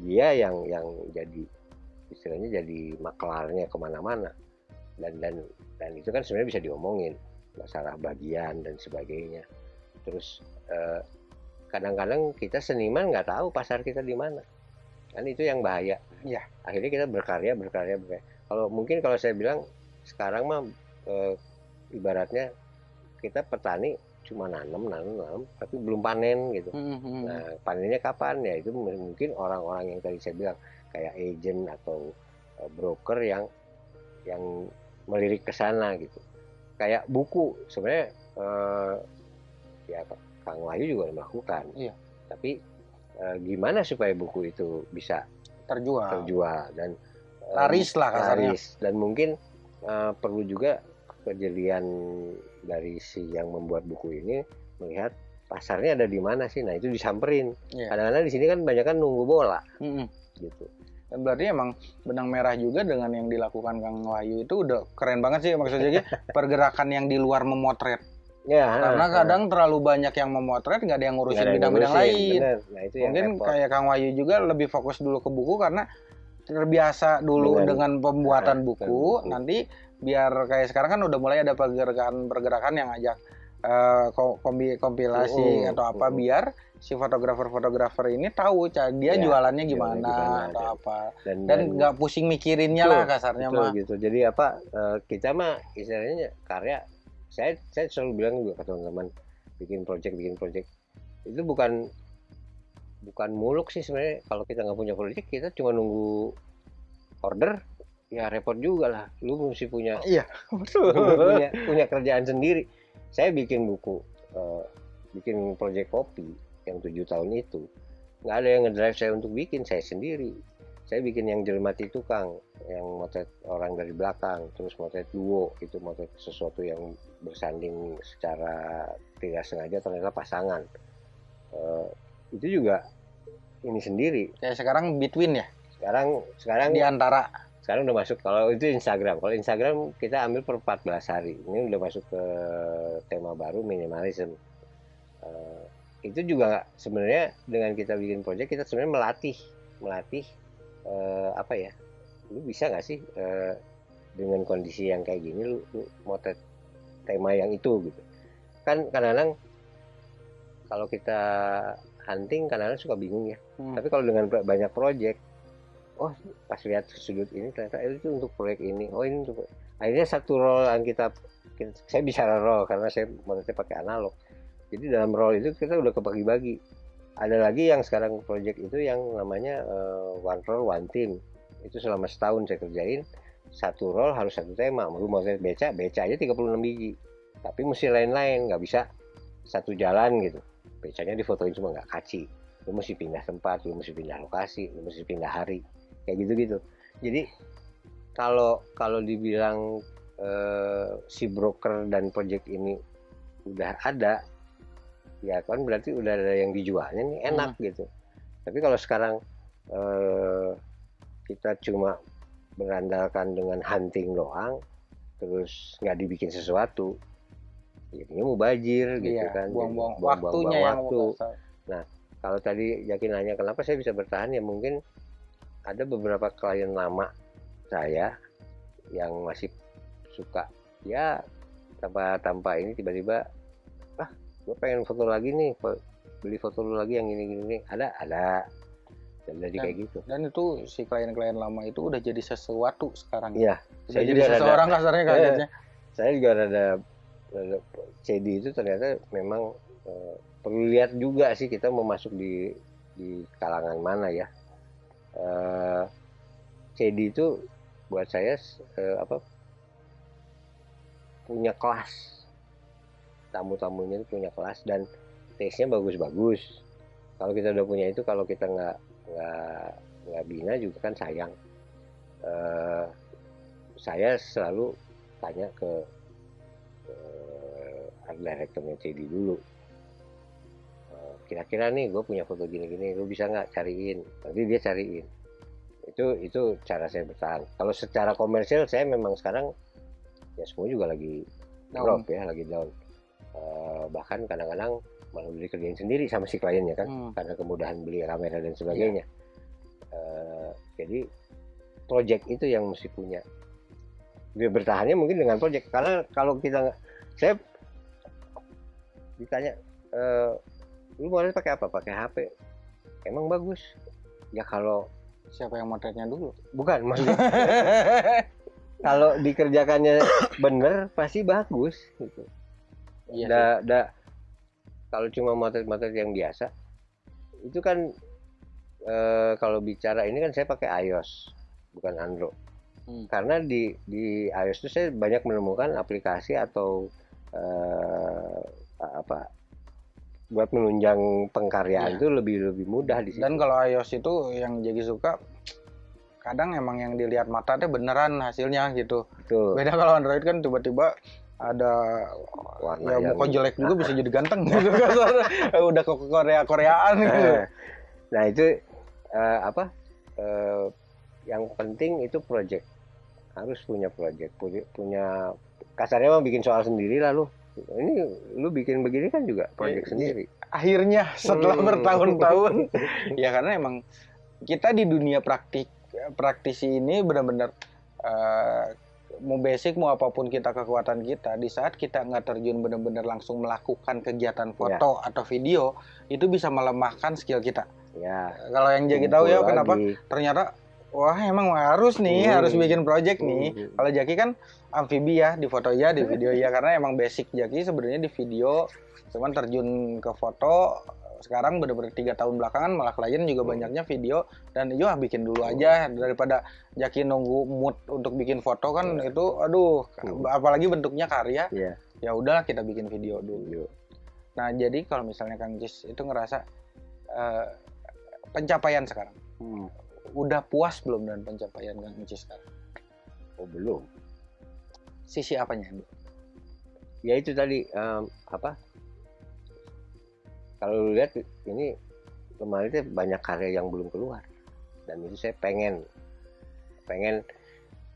dia yang yang jadi istilahnya jadi maklarnya ke mana-mana. Dan dan dan itu kan sebenarnya bisa diomongin masalah bagian dan sebagainya. Terus eh, kadang-kadang kita seniman nggak tahu pasar kita di mana. Kan itu yang bahaya. Iya. akhirnya kita berkarya berkarya berkarya. Kalau mungkin kalau saya bilang sekarang mah eh, ibaratnya kita petani cuma nanam nanam nanam tapi belum panen gitu Hmm, hmm. nah panennya kapan ya itu mungkin orang-orang yang tadi saya bilang kayak agent atau eh, broker yang yang melirik ke sana gitu kayak buku sebenarnya eh, ya Kang Wahyu juga melakukan Iya. tapi eh, gimana supaya buku itu bisa Terjual. terjual dan Laris lah kasarnya. laris. dan mungkin eh, perlu juga kejelian dari si yang membuat buku ini melihat pasarnya ada di mana sih nah itu disamperin Iya. kadang-kadang di sini kan banyak kan nunggu bola Hmm. gitu Dan berarti emang benang merah juga dengan yang dilakukan Kang Wahyu itu udah keren banget sih maksudnya Ki. pergerakan yang di luar memotret. ya Karena ah, kadang terlalu banyak yang memotret nggak ada yang ngurusin yang bidang-bidang lain. bener. nah itu yang Mungkin repot. kayak Kang Wahyu juga lebih fokus dulu ke buku karena terbiasa dulu Dengan- dengan pembuatan Ah, buku, buku. nanti biar kayak sekarang kan udah mulai ada pergerakan-pergerakan yang ajak eh, ko- kombi- kompilasi Mm, atau apa mm. biar si fotografer-fotografer ini tahu dia Ya, jualannya gimana gimana, atau dan- apa dan nggak pusing mikirinnya Betul, lah kasarnya Betul, mah. gitu. Jadi apa eh, kita mah istilahnya karya saya saya selalu bilang juga ke teman-teman bikin project bikin project itu bukan bukan muluk sih sebenarnya. Kalau kita nggak punya project kita cuma nunggu order ya repot juga lah. Lu mesti punya Iya, punya punya kerjaan sendiri. Saya bikin buku eh, bikin project kopi yang tujuh tahun itu. Nggak ada yang ngedrive saya untuk bikin saya sendiri. Saya bikin yang jelmati tukang yang motret orang dari belakang terus motret duo itu motret sesuatu yang bersanding secara tidak sengaja ternyata pasangan. Eh, itu juga ini sendiri. Kayak sekarang between ya, sekarang sekarang di antara. Sekarang udah masuk kalau itu Instagram. Kalau Instagram kita ambil per 14 hari. Ini udah masuk ke tema baru minimalism. Eh, itu juga sebenarnya dengan kita bikin project kita sebenarnya melatih melatih eh, apa ya? Lu bisa nggak sih eh, dengan kondisi yang kayak gini lu, lu motret tema yang itu gitu. Kan kadang-kadang kalau kita hunting kadang-kadang suka bingung ya. Hmm. tapi kalau dengan ba- banyak project oh pas lihat sudut ini ternyata eh, itu untuk proyek ini. Oh ini untuk akhirnya satu roll yang kita, saya bicara roll karena saya motornya pakai analog. Jadi dalam roll itu kita udah kebagi-bagi. Ada lagi yang sekarang project itu yang namanya eh, one roll one team. Itu selama setahun saya kerjain satu roll harus satu tema. Lu mau beca beca aja 36 biji. Tapi mesti lain-lain nggak bisa satu jalan gitu. Becanya difotoin cuma nggak kaci. Lu mesti pindah tempat lu mesti pindah lokasi lu mesti pindah hari kayak gitu gitu jadi kalau kalau dibilang eh, si broker dan project ini udah ada ya kan berarti udah ada yang dijualnya nih enak gitu. Tapi kalau sekarang eh, kita cuma berandalkan dengan hunting doang terus nggak dibikin sesuatu jadinya mubajir gitu Iya, kan Jadi buang-buang waktunya yang waktu. waktu. kalau tadi Yakin nanya kenapa saya bisa bertahan? Ya mungkin ada beberapa klien lama saya yang masih suka ya tanpa tanpa ini tiba-tiba ah gue pengen foto lagi nih beli foto lu lagi yang ini gini, gini." ada ada dan jadi Dan- kayak gitu Dan itu si klien-klien lama itu udah jadi sesuatu sekarang. iya Udah saya jadi juga rada- seseorang kasarnya kagetnya. saya juga rada CD itu ternyata memang eh, perlu lihat juga sih kita mau masuk di di kalangan mana ya Eh, CD itu buat saya eh, apa punya kelas. Tamu-tamunya itu punya kelas dan taste-nya bagus-bagus. Kalau kita udah punya itu kalau kita nggak nggak nggak bina juga kan sayang. Eh, saya selalu tanya ke eh, art CD dulu kira-kira nih gue punya foto gini-gini lu bisa nggak cariin? Nanti dia cariin. Itu itu cara saya bertahan. Kalau secara komersial saya memang sekarang ya semua juga lagi Down. drop ya lagi down. Eh, bahkan kadang-kadang malah udah dikerjain sendiri sama si kliennya kan Hmm. karena kemudahan beli kamera dan sebagainya. Eh, jadi project itu yang mesti punya. Dia bertahannya mungkin dengan project karena kalau kita saya ditanya eh, lu mau pakai apa pakai HP emang bagus ya kalau Siapa yang motretnya dulu? bukan kalau dikerjakannya bener pasti bagus gitu Iya. da, da- kalau cuma motret-motret yang biasa itu kan eh, kalau bicara ini kan saya pakai iOS bukan Android Hmm. karena di di iOS itu saya banyak menemukan aplikasi atau eh, apa buat menunjang pengkaryaan Iya. itu lebih lebih mudah di situ Dan kalau iOS itu yang jadi suka kadang emang yang dilihat mata teh beneran hasilnya gitu. Betul. Beda kalau Android kan tiba-tiba ada warna ya yang jelek juga bisa jadi ganteng gitu kasar. udah ke Korea Koreaan gitu. Eh, nah itu eh, apa eh, yang penting itu project harus punya project punya, punya kasarnya mah bikin soal sendiri lah lu ini lu bikin begini kan juga project Iya, sendiri. Akhirnya setelah Hmm. bertahun-tahun. Ya karena emang kita di dunia praktik praktisi ini benar-benar eh, mau basic mau apa pun kita kekuatan kita di saat kita nggak terjun benar-benar langsung melakukan kegiatan foto atau video itu bisa melemahkan skill kita. Ya kalau yang jadi tahu ya kumpul kenapa? lagi. ternyata wah emang harus nih Hmm. harus bikin project nih Hmm. kalau Jaki kan amfibi ya di foto ya di video ya karena emang basic Jaki sebenarnya di video cuman terjun ke foto sekarang bener-bener tiga tahun belakangan malah klien juga Hmm. banyaknya video dan yo ah, bikin dulu aja daripada Jaki nunggu mood untuk bikin foto kan itu aduh Hmm. apalagi bentuknya karya Iya. ya udah kita bikin video dulu Video. Nah, jadi kalau misalnya Kang Jis itu ngerasa eh, pencapaian sekarang. Hmm. Udah puas belum dengan pencapaian Kang Encis sekarang? Oh belum. Sisi apanya? Ya itu tadi em, apa? Kalau lihat ini kemarin itu banyak karya yang belum keluar dan itu saya pengen pengen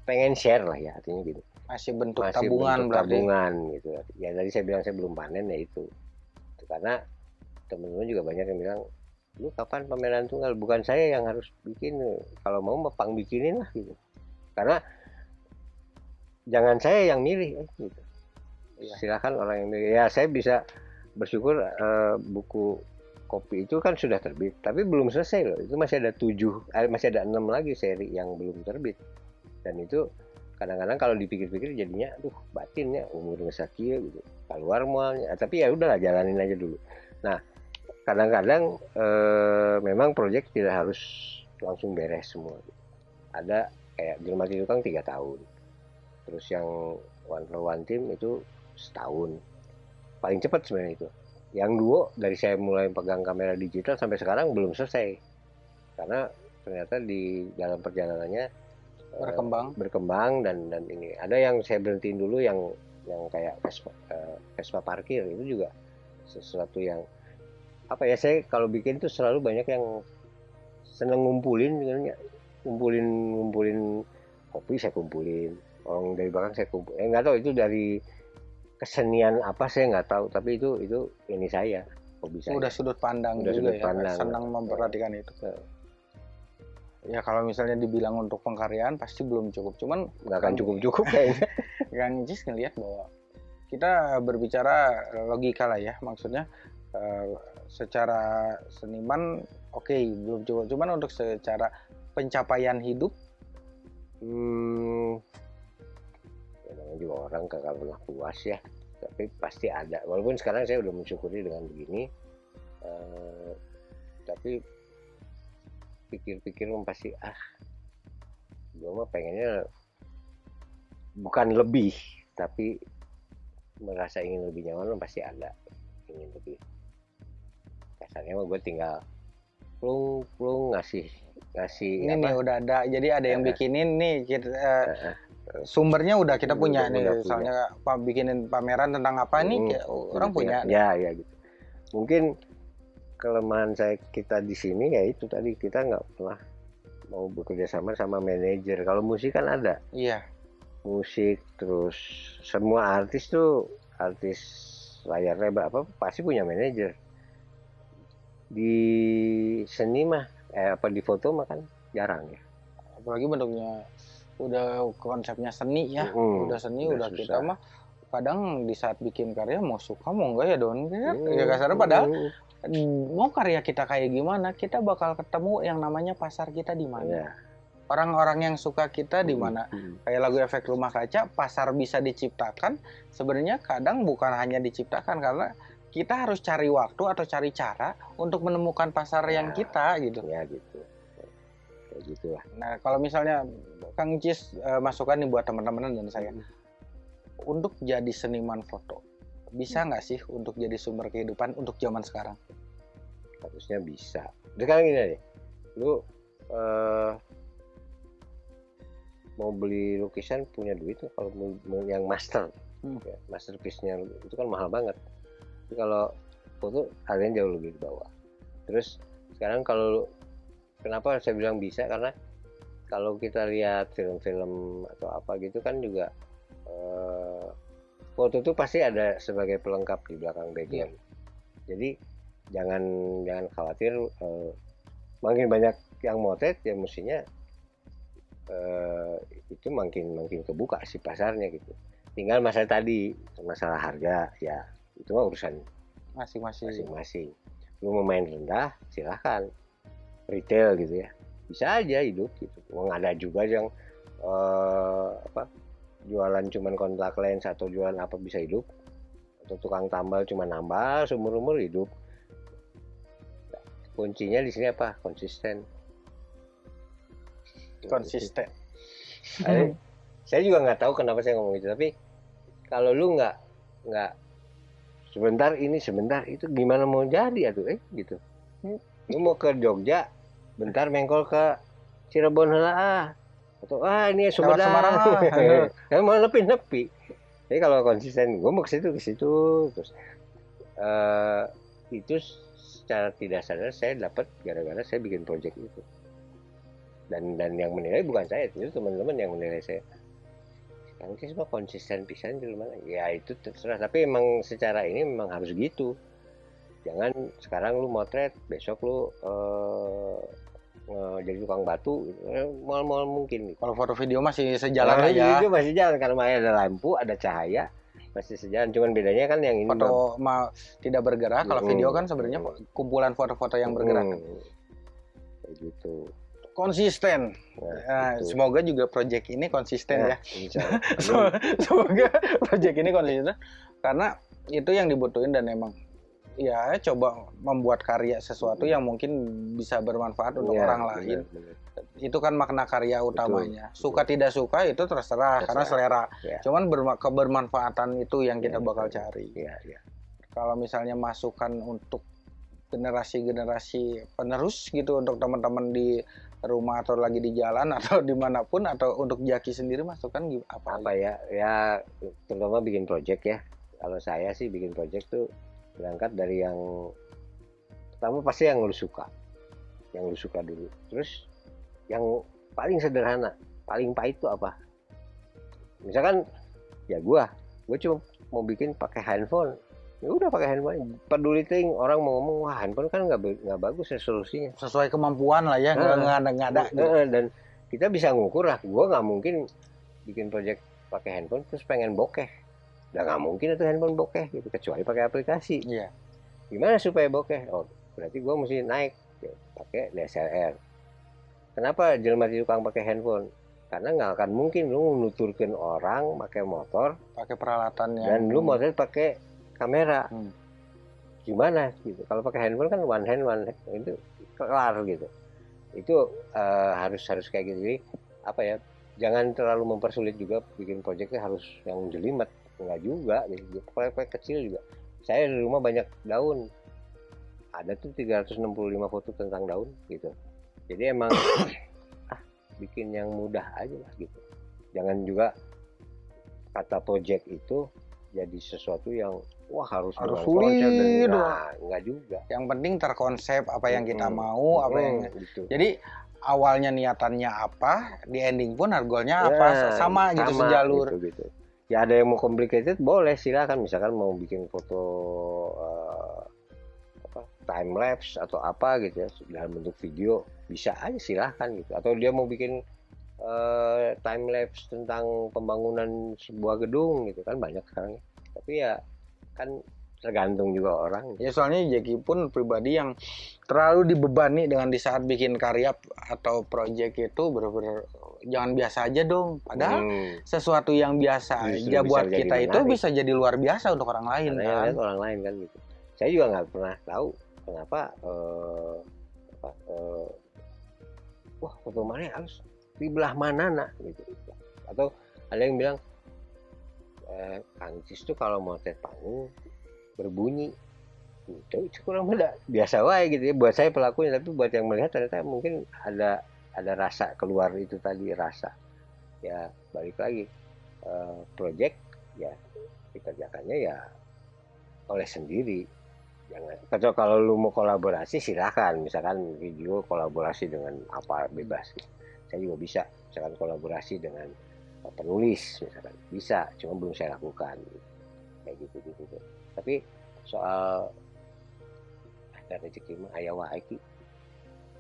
pengen share lah ya artinya gitu. Masih bentuk Masih tabungan bentuk berarti. tabungan gitu. Ya tadi saya bilang saya belum panen ya itu. Itu Karena teman-teman juga banyak yang bilang lu kapan pameran tunggal? Bukan saya yang harus bikin kalau mau mepang bikinin lah gitu. Karena jangan saya yang milih eh, gitu. Iya. silakan orang yang milih. Ya saya bisa bersyukur eh, buku kopi itu kan sudah terbit tapi belum selesai loh. Itu masih ada tujuh eh, masih ada enam lagi seri yang belum terbit. Dan itu kadang-kadang kalau dipikir-pikir jadinya aduh batin ya umur sakit gitu. Keluar mualnya. Tapi ya udahlah jalanin aja dulu. Nah kadang-kadang eh, memang proyek tidak harus langsung beres semua. Ada kayak di rumah tukang tiga tahun. Terus yang one for one team itu setahun. Paling cepat sebenarnya itu. Yang duo dari saya mulai pegang kamera digital sampai sekarang belum selesai. Karena ternyata di dalam perjalanannya eh, Berkembang. berkembang dan dan ini. Ada yang saya berhentiin dulu yang yang kayak Vespa, eh, Vespa parkir itu juga sesuatu yang apa ya saya kalau bikin tuh selalu banyak yang seneng ngumpulin sebenarnya ngumpulin ngumpulin kopi saya kumpulin orang dari belakang saya kumpul eh nggak tahu itu dari kesenian apa saya nggak tahu tapi itu itu ini saya hobi saya Udah sudut pandang Udah juga sudut ya. pandang. Senang memperhatikan itu. Ya kalau misalnya dibilang untuk pengkaryaan pasti belum cukup. Cuman nggak akan Kang- cukup cukup kayaknya Kang Jis ngelihat bahwa kita berbicara logika lah ya, maksudnya eh, secara seniman oke belum cukup, cuman untuk secara pencapaian hidup Hmm, ya namanya juga orang gak pernah puas ya, tapi pasti ada. Walaupun sekarang saya udah mensyukuri dengan begini, eh, tapi pikir-pikir pasti ah, gue mah pengennya bukan lebih, tapi merasa ingin lebih nyaman pasti ada, ingin lebih. Mah gue tinggal plung plung ngasih ngasih ini nih udah ada, jadi ada yang bikinin nih kita, eh, eh, sumbernya udah kita Udah- punya udah nih, punya. misalnya pak bikinin pameran tentang apa nih, Hmm, kayak orang punya. ya ya gitu. Mungkin kelemahan saya kita di sini ya itu tadi kita nggak pernah mau bekerja sama sama manajer. Kalau musik kan ada. Iya, musik terus semua artis tuh artis layar lebar apa pasti punya manajer di seni mah eh apa di foto mah kan jarang ya. Apalagi bentuknya udah konsepnya seni ya. Mm, udah seni udah udah, susah. kita mah kadang di saat bikin karya mau suka mau enggak ya don? Hmm, ya kasarnya padahal hmm, mau karya kita kayak gimana kita bakal ketemu yang namanya pasar kita di mana. Ya. orang-orang yang suka kita di mana. Hmm, kayak lagu efek rumah kaca pasar bisa diciptakan. Sebenarnya kadang bukan hanya diciptakan karena kita harus cari waktu atau cari cara untuk menemukan pasar yang Ya. kita gitu ya gitu kayak gitulah nah kalau misalnya Kang Cis eh, masukan nih buat teman-teman dan saya untuk jadi seniman foto bisa nggak sih untuk jadi sumber kehidupan untuk zaman sekarang harusnya bisa. Sekarang gini deh, lu eh, mau beli lukisan punya duit kalau yang master, Hmm. ya, masterpiece-nya itu kan mahal banget. Kalau foto kalian jauh lebih di bawah. Terus sekarang kalau kenapa saya bilang bisa karena kalau kita lihat film-film atau apa gitu kan juga eh, foto tuh pasti ada sebagai pelengkap di belakang background. Jadi jangan jangan khawatir eh, makin banyak yang motret ya mestinya eh, itu makin makin kebuka sih pasarnya gitu. Tinggal masalah tadi masalah harga ya itu mah urusan masing-masing. Masing-masing. Lu mau main rendah silahkan. Retail gitu ya. Bisa aja hidup gitu. Wong ada juga yang eh, apa jualan cuman kontak lens atau jualan apa bisa hidup. Atau tukang tambal cuma nambal seumur umur hidup. Kuncinya di sini apa? Konsisten. Konsisten. Saya- saya juga nggak tahu kenapa saya ngomong itu tapi kalau lu nggak nggak sebentar ini sebentar. Itu gimana mau jadi atuh eh? Gitu. Lu mau ke Jogja? Bentar mengkol ke Cirebon heula ah. Atau ah ini Lewat Sumedang. Semarang ya mau nepi nepi jadi kalau konsisten gue mau ke situ ke situ. Terus eh itu secara tidak sadar saya dapat gara-gara saya bikin project itu. Dan dan yang menilai bukan saya itu teman-teman yang menilai saya yang sih semua konsisten pisan di mana ya itu terserah tapi emang secara ini memang harus gitu jangan sekarang lu motret besok lu nge- jadi tukang batu mal-mal mungkin gitu. Kalau foto video masih sejalan Kalau aja. itu masih jalan karena masih ada lampu ada cahaya masih sejalan cuman bedanya kan yang ini Foto ma- tidak bergerak. Kalau video kan sebenarnya kumpulan foto-foto yang bergerak. Hmm. kayak gitu Konsisten. nah, Nah, semoga juga project ini konsisten ya. Allah. Semoga, project ini konsisten karena itu yang dibutuhin dan emang ya coba membuat karya sesuatu yang mungkin bisa bermanfaat untuk Iya, orang lain. benar. Itu kan makna karya utamanya. Suka tidak suka itu terserah, karena selera. Ya. Cuman berma- kebermanfaatan itu yang kita Iya, bakal betul. cari. Iya, iya. Kalau misalnya masukan untuk generasi-generasi penerus gitu untuk teman-teman di rumah atau lagi di jalan atau di mana pun atau untuk Jaki sendiri masukan gi- apa? apa ya? Ya terutama bikin project ya. Kalau saya sih bikin project tuh berangkat dari yang pertama pasti yang lu suka yang lu suka dulu. Terus yang paling sederhana paling pahit tuh apa? Misalkan ya gua gua cuma mau bikin pakai handphone ya udah pakai handphone peduli ting orang mau ngomong wah handphone kan nggak nggak bagus resolusinya Sesuai kemampuan lah ya, nggak Ah. nggak ada nggak ada. gitu. Heeh, dan kita bisa ngukur lah gua nggak mungkin bikin project pakai handphone terus pengen bokeh udah nggak mungkin itu handphone bokeh gitu kecuali pakai aplikasi Iya. gimana supaya bokeh oh berarti gua mesti naik ya, pakai DSLR kenapa jelma tukang pakai handphone karena nggak akan mungkin lu nuturkan orang pakai motor Pakai peralatan yang dan lu motor pakai kamera. Hmm. gimana gitu? Kalau pakai handphone kan one hand one hand itu kelar gitu. Itu eh, harus harus kayak gitu. Jadi apa ya jangan terlalu mempersulit juga bikin projectnya harus yang jelimet. Enggak juga gitu proyek-proyek kecil juga. Saya di rumah banyak daun. Ada tuh 365 foto tentang daun gitu. Jadi emang ah bikin yang mudah aja lah gitu. Jangan juga kata project itu jadi sesuatu yang wah harus Harus sulit, nah, enggak juga yang penting terkonsep apa yang kita Mm-mm. mau, apa yang Hmm, gitu. Jadi awalnya niatannya apa, di ending pun harganya Ya, apa, sama, gitu sama sejalur. gitu, gitu. ya ada yang mau complicated boleh silakan misalkan mau bikin foto eh, apa time lapse atau apa gitu ya dalam bentuk video bisa aja silahkan gitu atau dia mau bikin eh, time lapse tentang pembangunan sebuah gedung gitu kan banyak sekarang ya. tapi ya kan tergantung juga orang Ya soalnya Jackie pun pribadi yang terlalu dibebani dengan di saat bikin karya atau project itu bener-bener jangan biasa aja dong. Padahal Hmm, sesuatu yang biasa Justru aja buat kita itu menarik. bisa jadi luar biasa untuk orang lain karena kan. orang lain kan gitu saya juga nggak pernah tahu kenapa apa, eh, wah foto mana harus di belah mana nak? Gitu. Atau ada yang bilang eh, Kang Cis tuh kalau mau tet panggung berbunyi. Itu itu kurang beda. Biasa wae gitu ya. Buat saya pelakunya tapi buat yang melihat ternyata mungkin ada ada rasa keluar itu tadi rasa. Ya balik lagi. Eh, project ya dikerjakannya ya oleh sendiri. Jangan. Kalau kalau lu mau kolaborasi silahkan misalkan video kolaborasi dengan apa bebas saya juga bisa misalkan kolaborasi dengan eh, penulis misalkan. Bisa cuma belum saya lakukan. Kayak gitu gitu tapi soal ada rezeki mah aya wae ki.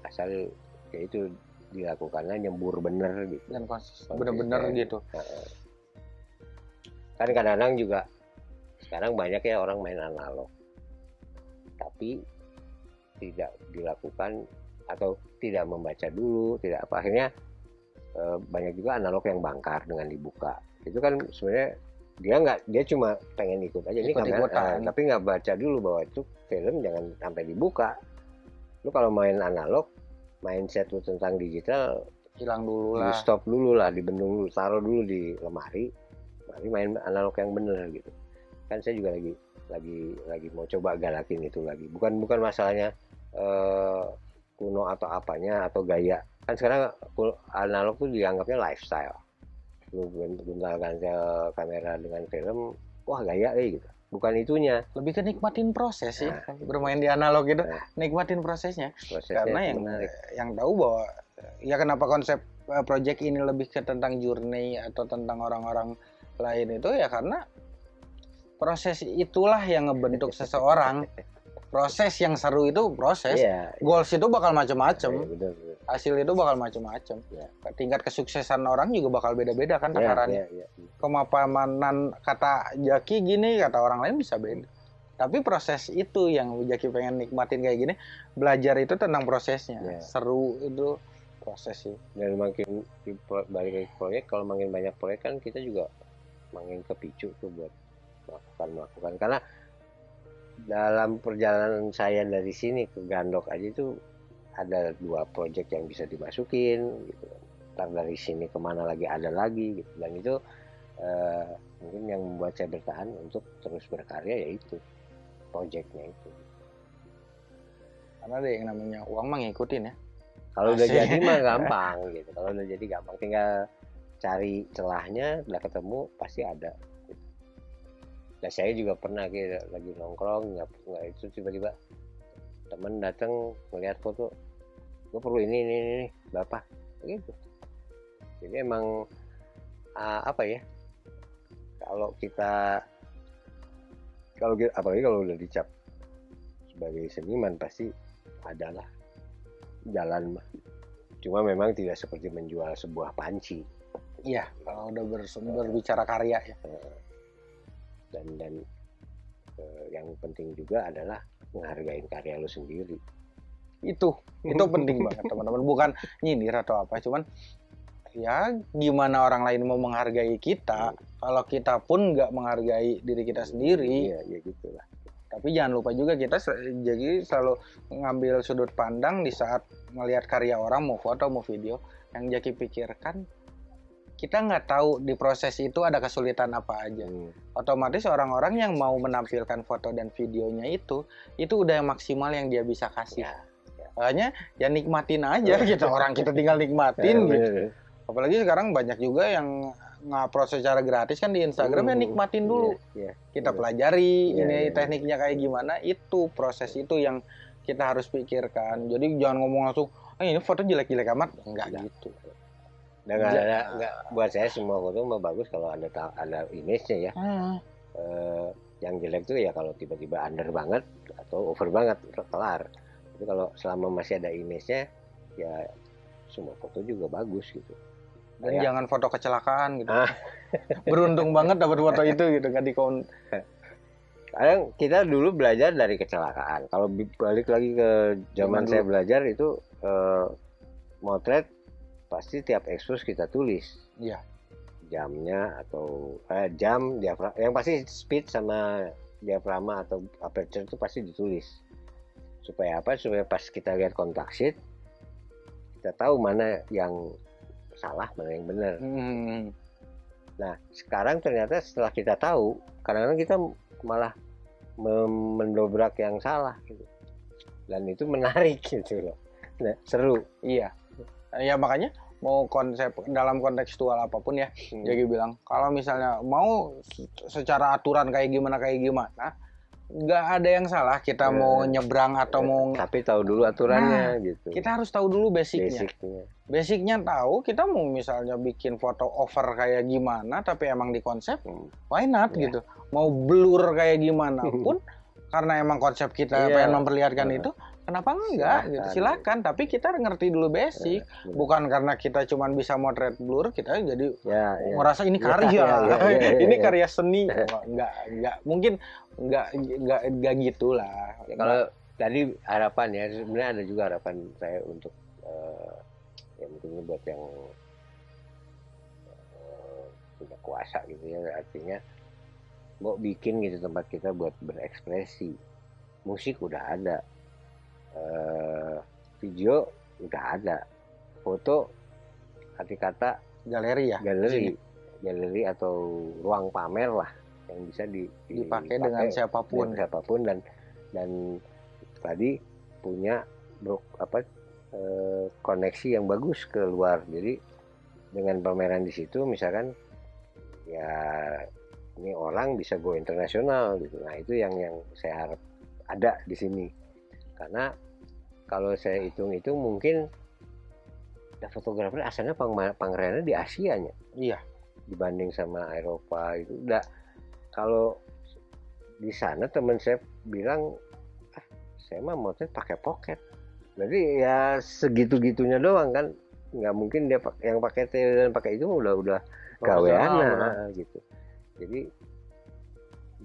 Asal ya itu dilakukannya nyembur bener gitu. Dan konsisten, bener-bener gitu. Kan kadang-kadang juga sekarang banyak ya orang main analog. Tapi tidak dilakukan atau tidak membaca dulu tidak apa. Akhirnya banyak juga analog yang bangkar dengan dibuka. Itu kan sebenarnya dia nggak dia cuma pengen ikut aja. Ini kamera eh, tapi nggak baca dulu bahwa itu film jangan sampai dibuka. Lu kalau main analog mindset lu tentang digital Hilang dulu di lah. stop dulu lah dibendung dulu taruh dulu di lemari mari main analog yang bener gitu. Kan saya juga lagi lagi lagi mau coba galakin itu lagi. Bukan bukan masalahnya eh kuno atau apanya atau gaya kan sekarang analog tuh dianggapnya lifestyle. Lu guntal kancil kamera dengan film wah gaya eh gitu. Bukan itunya. Lebih ke nikmatin proses sih. Nah. bermain di analog gitu Nah. nikmatin prosesnya. Prosesnya karena yang menarik. yang tahu bahwa ya kenapa konsep uh, project ini lebih ke tentang journey atau tentang orang-orang lain itu? Ya karena proses itulah yang ngebentuk seseorang proses yang seru itu proses. Iya. Goals itu bakal macam-macam iya, betul, betul. hasil itu bakal macam-macam Ya. tingkat kesuksesan orang juga bakal beda-beda kan Iya, takarannya iya, iya. kemapanan kata Jaki gini kata orang lain bisa beda. Tapi proses itu yang Jaki pengen nikmatin kayak gini belajar itu tentang prosesnya. Iya. seru itu proses sih. Dan makin balik ke proyek kalau makin banyak proyek kan kita juga makin kepicu tuh buat melakukan melakukan karena dalam perjalanan saya dari sini ke Gandok aja itu ada dua proyek yang bisa dimasukin gitu. Ntar dari sini ke mana lagi ada lagi gitu. Dan itu eh, mungkin yang membuat saya bertahan untuk terus berkarya yaitu proyeknya itu. Karena ada yang namanya uang mah ngikutin ya. Kalau udah jadi mah gampang gitu. Kalau udah jadi gampang tinggal cari celahnya, udah ketemu pasti ada. Gitu. Dan saya juga pernah kayak lagi nongkrong nggak nggak itu tiba-tiba temen datang melihat foto, gue perlu ini ini ini, ini. berapa? Gitu. Jadi emang ah, apa ya? Kalau kita kalau apalagi kalau udah dicap sebagai seniman pasti adalah jalan mah. Cuma memang tidak seperti menjual sebuah panci iya kalau udah ber- berbicara karya ya dan dan eh, yang penting juga adalah menghargai karya lu sendiri. itu itu penting banget teman-teman bukan nyindir atau apa cuman ya gimana orang lain mau menghargai kita kalau kita pun nggak menghargai diri kita sendiri Iya, ya gitulah. tapi jangan lupa juga kita jadi selalu ngambil sudut pandang di saat melihat karya orang mau foto mau video yang Jaki pikirkan kita nggak tahu di proses itu ada kesulitan apa aja. Hmm, otomatis orang-orang yang mau menampilkan foto dan videonya itu itu udah yang maksimal yang dia bisa kasih. Ya. makanya ya nikmatin aja gitu. Orang kita tinggal nikmatin Eh, gitu. bener. apalagi sekarang banyak juga yang ngupload secara gratis kan di Instagram ya Hmm, nikmatin dulu. Kita pelajari ini tekniknya kayak gimana. Itu proses itu yang kita harus pikirkan. Jadi jangan ngomong langsung ah ini foto jelek-jelek amat. Enggak Enggak. gitu Dan nggak ada nggak buat saya semua foto mah bagus kalau ada ada image-nya ya. Ah, Eh, yang jelek tuh ya kalau tiba-tiba under banget atau over banget kelar. Tapi kalau selama masih ada image-nya ya semua foto juga bagus gitu. dan Kayak- jangan foto kecelakaan gitu Ah. beruntung banget dapat foto itu gitu nggak di kadang kita dulu belajar dari kecelakaan kalau balik lagi ke Zaman saya dulu. belajar itu eh, motret pasti tiap ekspos kita tulis Iya. jamnya atau eh, jam diafra yang pasti speed sama diafragma atau aperture itu pasti ditulis supaya apa supaya pas kita lihat kontak sheet kita tahu mana yang salah mana yang benar Hmm, Nah, sekarang ternyata setelah kita tahu, kadang-kadang kita malah mendobrak yang salah gitu. Dan itu menarik gitu loh. Nah, seru. iya ya makanya mau konsep dalam kontekstual apa pun ya Hmm. jadi bilang kalau misalnya mau se- secara aturan kayak gimana kayak gimana nggak ada yang salah kita Eh, mau nyebrang atau mau Tapi tahu dulu aturannya gitu. kita harus tahu dulu basicnya Basicnya. basicnya tahu kita mau misalnya bikin foto over kayak gimana tapi emang di konsep Hmm. why not Iya. gitu mau blur kayak gimana pun karena emang konsep kita Iya. pengen memperlihatkan Iya. itu kenapa enggak Silakan. gitu silakan tapi kita ngerti dulu basic Benar. bukan karena kita cuman bisa motret blur kita jadi Ya, ya. ngerasa ini Iya, karya iya, iya, iya, ini iya. karya seni Wah, enggak enggak mungkin enggak enggak enggak gitulah Ya, kalau tadi harapan ya, sebenarnya ada juga harapan saya untuk eh, ya mungkin buat yang eh, punya kuasa gitu ya, artinya mau bikin gitu tempat kita buat berekspresi. Musik udah ada, eh, video udah ada, foto arti kata galeri ya? Galeri, galeri atau ruang pamer lah yang bisa di, di- dipakai dengan siapa pun. dengan siapa pun dan dan tadi punya bro, apa eh, koneksi yang bagus ke luar. Jadi dengan pameran di situ misalkan ya ini orang bisa go internasional gitu. Nah itu yang yang saya harap ada di sini. Karena kalau saya hitung itu mungkin ya fotografer asalnya pang di Asia nya. Iya. dibanding sama Eropa itu udah kalau di sana teman saya bilang ah, saya mah motret pakai pocket. Berarti ya segitu gitunya doang kan. Nggak mungkin dia yang pakai tele dan pakai itu udah udah gawean Profesional, nah, gitu. Jadi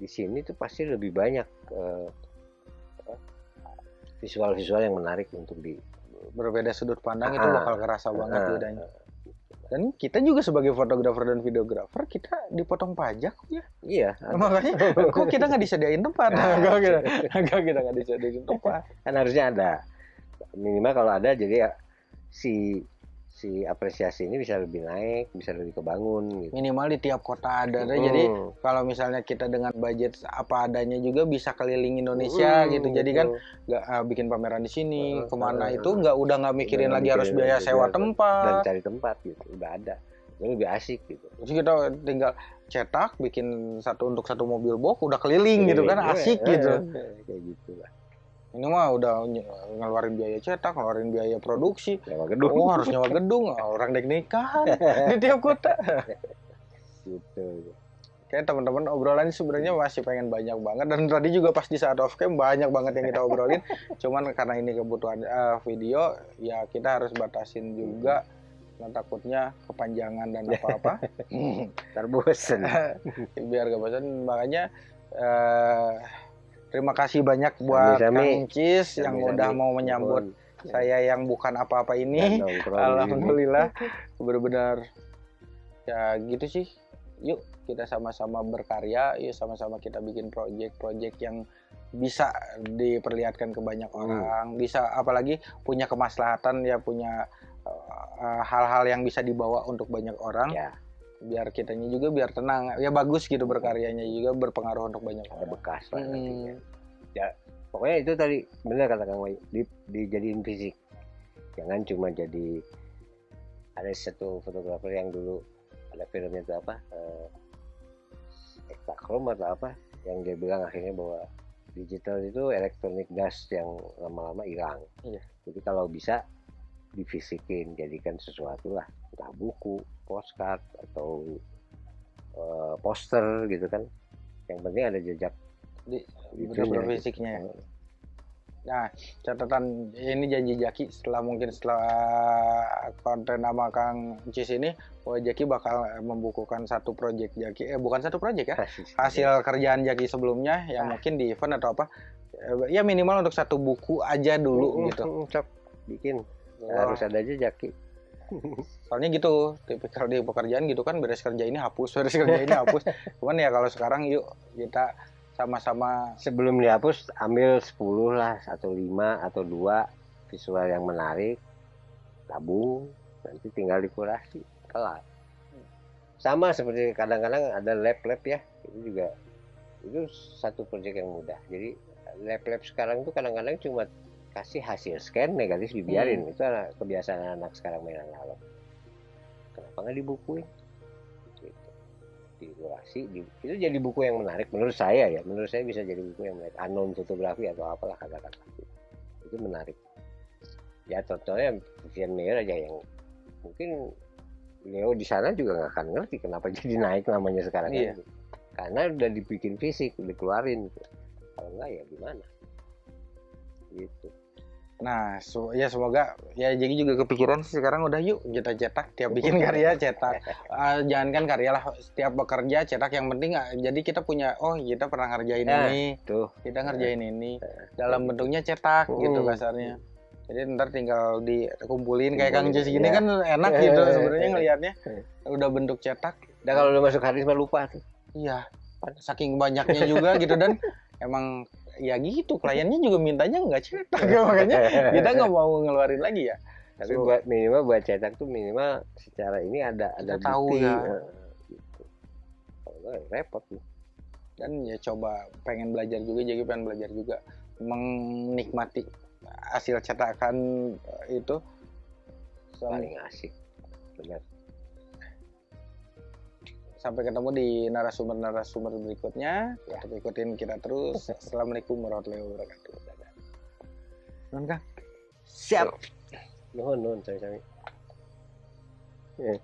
di sini tuh pasti lebih banyak apa, visual-visual yang menarik untuk di berbeda sudut pandang itu Ah. bakal kerasa banget Ah, bedanya. Dan kita juga sebagai fotografer dan videografer kita dipotong pajak ya. iya Makanya kok kita nggak disediain tempat? Ah. Kok kita, kok kita nggak disediain tempat? kan harusnya ada minimal kalau ada jadi ya si si apresiasi ini bisa lebih naik bisa lebih kebangun gitu Minimal di tiap kota ada. Hmm. Jadi kalau misalnya kita dengan budget apa adanya juga bisa keliling Indonesia Hmm, gitu. Jadi kan nggak ah, bikin pameran di sini, Hmm, ke mana hmm. itu nggak udah nggak mikirin lagi nggak harus mikirin biaya sewa biaya dan tempat. cari tempat gitu udah ada itu lebih asik gitu Terus kita tinggal cetak, bikin satu untuk satu mobil box, udah keliling gitu kan, Iya, asik iya, gitu. iya, kayak gitu lah Ini mah udah ngeluarin biaya cetak, ngeluarin biaya produksi. Nyawa gedung Oh harus nyewa gedung, orang dek nikahan di tiap kota. gitu Kayak teman-teman obrolan ini sebenarnya masih pengen banyak banget dan tadi juga pas di saat off cam banyak banget yang kita obrolin. Cuman karena ini kebutuhan eh, video, ya kita harus batasin juga. Nah, takutnya kepanjangan dan apa-apa. ntar bosen biar gak bosan makanya eh, terima kasih banyak buat. Kang Cis yang udah mau menyambut Ya. saya yang bukan apa-apa ini sini. alhamdulillah benar-benar ya gitu sih yuk kita sama-sama berkarya yuk sama-sama kita bikin project-project yang bisa diperlihatkan ke banyak Hmm. orang bisa apalagi punya kemaslahatan ya punya eh, hal-hal yang bisa dibawa untuk banyak orang ya biar kitanya juga biar tenang ya bagus gitu berkaryanya juga berpengaruh untuk banyak orang bekas lah Hmm. nantinya. ya pokoknya itu tadi benar kata Kang Wahyu di, dijadiin fisik jangan cuma jadi ada satu fotografer yang dulu ada filmnya itu apa eh, atau apa yang dia bilang akhirnya bahwa digital itu elektronik dust yang lama-lama hilang Iya. jadi kalau bisa difisikin jadikan sesuatu lah entah buku postcard atau eh, poster gitu kan yang penting ada jejak Di- benar-benar gitu. fisiknya ya. Nah, catatan ini janji Jaki setelah mungkin setelah konten nama Kang Cis ini, bahwa Jaki bakal membukukan satu project Jaki, eh bukan satu project ya, hasil kerjaan Jaki sebelumnya yang Ah. mungkin di event atau apa, Eh, ya minimal untuk satu buku aja dulu Mm, gitu. mm, Cok, bikin Wah, harus ada jejak Ki. Soalnya gitu, tipikal di pekerjaan gitu kan beres kerja ini hapus, beres kerja ini hapus. Cuman ya kalau sekarang yuk kita sama-sama sebelum dihapus ambil 10 lah atau 5 atau dua visual yang menarik tabung nanti tinggal dikurasi kelar sama seperti kadang-kadang ada lab-lab ya itu juga itu satu proyek yang mudah jadi lab-lab sekarang tuh kadang-kadang cuma kasih hasil scan negatif dibiarin. Itu anak- kebiasaan anak sekarang main analog. Kenapa nggak dibukuin? Gitu. dikurasi di- itu jadi buku yang menarik menurut saya ya. Menurut saya bisa jadi buku yang menarik. Unknown fotografi atau apalah kata-kata. Itu menarik. Ya contohnya Vivian Mayer aja yang mungkin Leo di sana juga nggak akan ngerti kenapa jadi naik namanya sekarang. Iya. karena udah dibikin fisik dikeluarin. Gitu. kalau enggak ya gimana? Gitu Nah, se- ya semoga ya jadi juga kepikiran sih sekarang udah yuk kita cetak tiap bikin karya cetak. Ah, jangan kan karya lah setiap bekerja cetak yang penting ah, jadi kita punya oh kita pernah ngerjain Ya, ini, tuh kita ngerjain ini dalam bentuknya cetak gitu Hmm. kasarnya. Jadi ntar tinggal dikumpulin kayak Kang Jess gini ya. kan enak gitu sebenarnya ngelihatnya. Eh. Udah bentuk cetak. dan kalau udah masuk mah lupa tuh Iya. Saking banyaknya juga gitu dan emang ya gitu kliennya juga mintanya nggak cetak. Makanya kita nggak mau ngeluarin lagi ya. tapi So- buat minimal buat cetak tuh minimal secara ini ada ada Kita tahu ya. eh, gitu. repot nih dan ya coba pengen belajar juga jadi pengen belajar juga. Menikmati hasil cetakan eh, itu. Paling asik. Benar sampai ketemu di narasumber-narasumber berikutnya Ya. tetap ikutin kita terus assalamualaikum warahmatullahi wabarakatuh Dadah. Nun, Kang? siap nuhun nuhun sami-sami Eh.